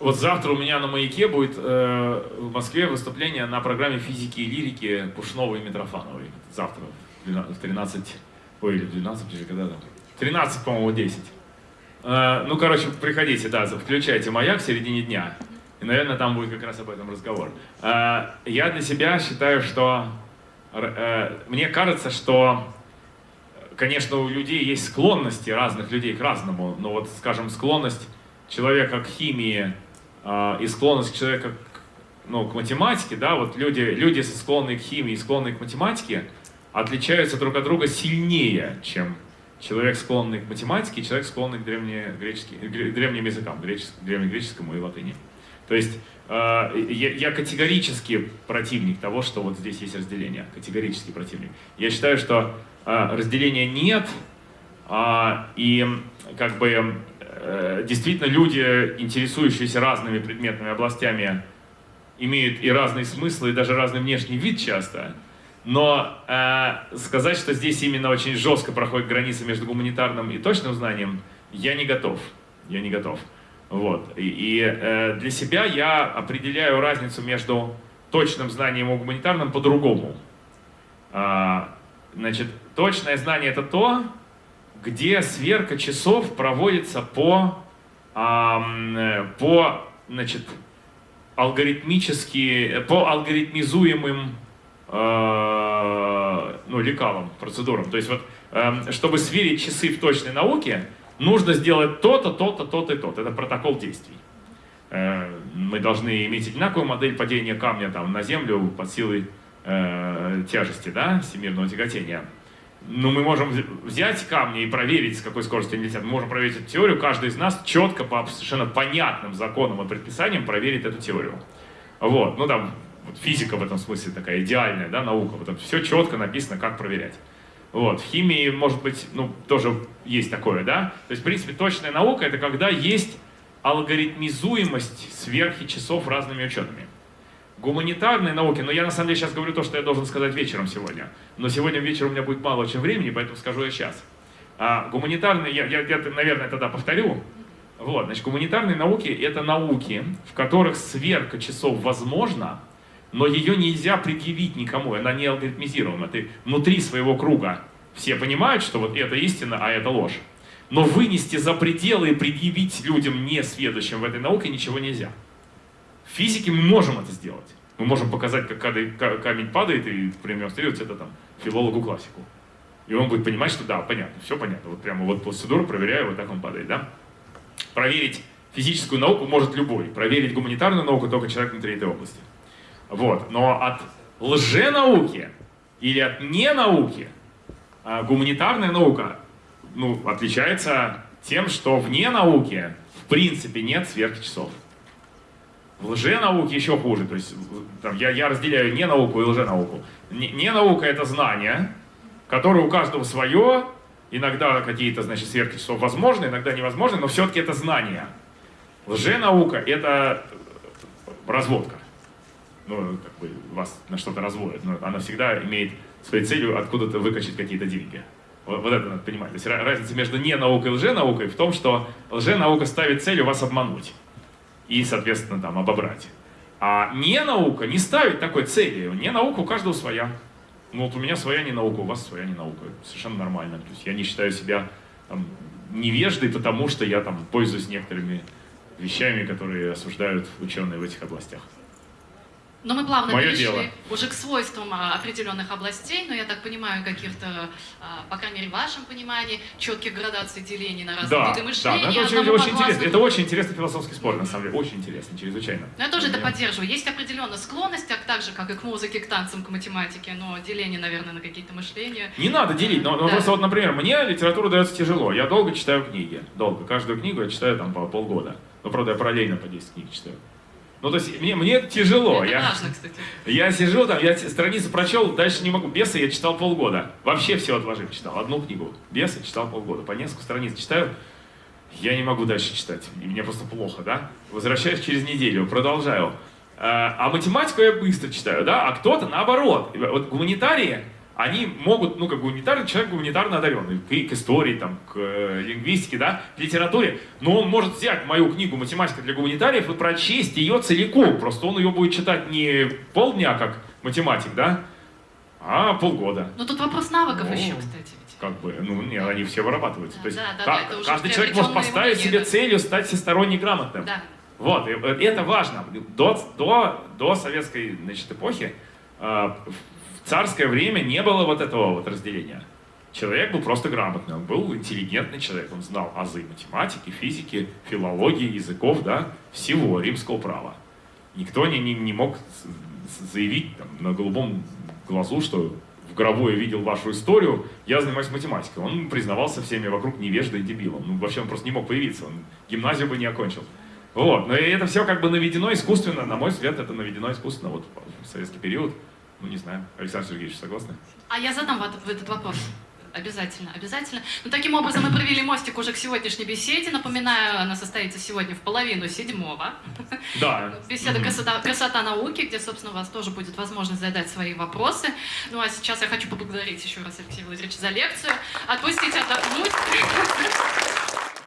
Вот завтра у меня на маяке будет э, в Москве выступление на программе физики и лирики Пушновой и Митрофановой. Завтра в 12 в 13, ой, или в 12, или когда там? 13, по-моему, 10. Э, ну, короче, приходите, да, включайте маяк в середине дня. И, наверное, там будет как раз об этом разговор. Э, я для себя считаю, что... э, мне кажется, что конечно, у людей есть склонности разных людей к разному, но вот, скажем, склонность человека к химии и склонность человека к, ну, к математике, да, вот люди, люди склонные к химии склонные к математике отличаются друг от друга сильнее, чем человек, склонный к математике, и человек, склонный к гре- древним языкам, гречес- древнегреческому и латыни. То есть э, я, категорически противник того, что вот здесь есть разделение, категорический противник. Я считаю, что э, разделения нет, а, и как бы э, действительно люди, интересующиеся разными предметными областями, имеют и разные смыслы, и даже разный внешний вид часто. Но э, сказать, что здесь именно очень жестко проходит граница между гуманитарным и точным знанием, я не готов. Я не готов. Вот. И, и, э, для себя я определяю разницу между точным знанием и гуманитарным по-другому. А, значит, точное знание это то, где сверка часов проводится по, э, по значит, алгоритмически, по алгоритмизуемым э, ну, лекалам, процедурам. То есть вот, эм, чтобы сверить часы в точной науке, нужно сделать то-то, то-то, то-то и то-то. Это протокол действий. Э, Мы должны иметь одинаковую модель падения камня там, на землю под силой э, тяжести, да, всемирного тяготения. Ну, мы можем взять камни и проверить, с какой скоростью они летят. Мы можем проверить эту теорию. Каждый из нас четко, по совершенно понятным законам и предписаниям проверит эту теорию. Вот, ну там вот физика в этом смысле такая идеальная, да, наука. Вот там все четко написано, как проверять. Вот, в химии, может быть, ну, тоже есть такое, да? То есть, в принципе, точная наука — это когда есть алгоритмизуемость сверхи часов разными учетами. Гуманитарные науки, но я на самом деле сейчас говорю то, что я должен сказать вечером сегодня. Но сегодня вечером у меня будет мало очень времени, поэтому скажу я сейчас. А гуманитарные, я, я, я наверное, тогда повторю. Вот, значит, гуманитарные науки — это науки, в которых сверка часов возможна, но ее нельзя предъявить никому, она не алгоритмизирована. Ты внутри своего круга все понимают, что вот это истина, а это ложь. Но вынести за пределы и предъявить людям, не сведущим в этой науке, ничего нельзя. В физике мы можем это сделать. Мы можем показать, как камень падает, и продемонстрировать это там филологу-классику. И он будет понимать, что да, понятно, все понятно. Вот прямо вот процедуру проверяю, вот так он падает, да? Проверить физическую науку может любой. Проверить гуманитарную науку только человек внутри этой области. Вот. Но от лженауки или от ненауки а, гуманитарная наука ну, отличается тем, что вне науки в принципе нет сверхчасов. В лженауке еще хуже. То есть там, я, я разделяю не науку и лженауку. Не, не наука это знание, которое у каждого свое, иногда какие-то значит, сверхчасов возможны, иногда невозможны, но все-таки это знание. Лженаука это разводка ну, как бы вас на что-то разводят, но она всегда имеет своей целью откуда-то выкачать какие-то деньги. Вот, вот это надо понимать. То есть разница между не наукой и лженаукой в том, что лженаука ставит целью вас обмануть и, соответственно, там, обобрать. А не наука не ставит такой цели. Не наука у каждого своя. Ну вот у меня своя не наука, у вас своя не наука. Совершенно нормально. То есть я не считаю себя там, невеждой, потому что я там пользуюсь некоторыми вещами, которые осуждают ученые в этих областях. Но мы плавно Мое перешли дело. уже к свойствам а, определенных областей, но я так понимаю, каких-то, а, по крайней мере, в вашем понимании, четких градаций делений на разные Да, виды мышления. да, это очень, очень интересно. подвластны Это очень интересный философский спор, на самом деле, очень интересный, чрезвычайно. Но я тоже это Я- поддерживаю. Есть определенная склонность, так, так же, как и к музыке, к танцам, к математике, но деление, наверное, на какие-то мышления. Не надо делить, но, но Да. просто вот, например, мне литература дается тяжело. Я долго читаю книги, долго. Каждую книгу я читаю там по полгода. Но, правда, я параллельно по 10 книг читаю. Ну, то есть, мне, мне тяжело. это я, важно, кстати. я сижу там, я страницу прочел, дальше не могу. Бесы я читал полгода. Вообще все отложив читал. Одну книгу. Бесы читал полгода. По несколько страниц читаю. Я не могу дальше читать. И мне просто плохо, да? Возвращаюсь через неделю, продолжаю. А а математику я быстро читаю, да? А кто-то наоборот. Вот гуманитарии, они могут, ну, как гуманитарный человек гуманитарно одаренный, к, к истории, там, к э, лингвистике, да, к литературе, но он может взять мою книгу «Математика для гуманитариев» и прочесть ее целиком, просто он ее будет читать не полдня, как математик, да, а полгода. Но тут вопрос навыков Ну, еще, кстати. ведь. Как бы, ну, не, они все вырабатываются. Да, То есть да, да, ка- да, каждый человек может поставить себе целью стать всесторонне грамотным. Да. Вот, и э, это важно. До, до, до советской значит, эпохи э, царское время не было вот этого вот разделения. Человек был просто грамотный, он был интеллигентный человек, он знал азы математики, физики, филологии, языков, да, всего римского права. Никто не, не, не мог заявить там, на голубом глазу, что в гробу я видел вашу историю, я занимаюсь математикой. Он признавался всеми вокруг невеждой и дебилом. Ну, вообще он просто не мог появиться, он гимназию бы не окончил. Вот, но это все как бы наведено искусственно, на мой взгляд, это наведено искусственно вот в советский период. Ну, не знаю, Александр Сергеевич, согласны? А я задам этот, вопрос. Обязательно, обязательно. Ну, таким образом, мы провели мостик уже к сегодняшней беседе. Напоминаю, она состоится сегодня в половину седьмого. Да. Беседа красота, «Красота науки», где, собственно, у вас тоже будет возможность задать свои вопросы. Ну, а сейчас я хочу поблагодарить еще раз Алексея Владимировича за лекцию. Отпустить отдохнуть.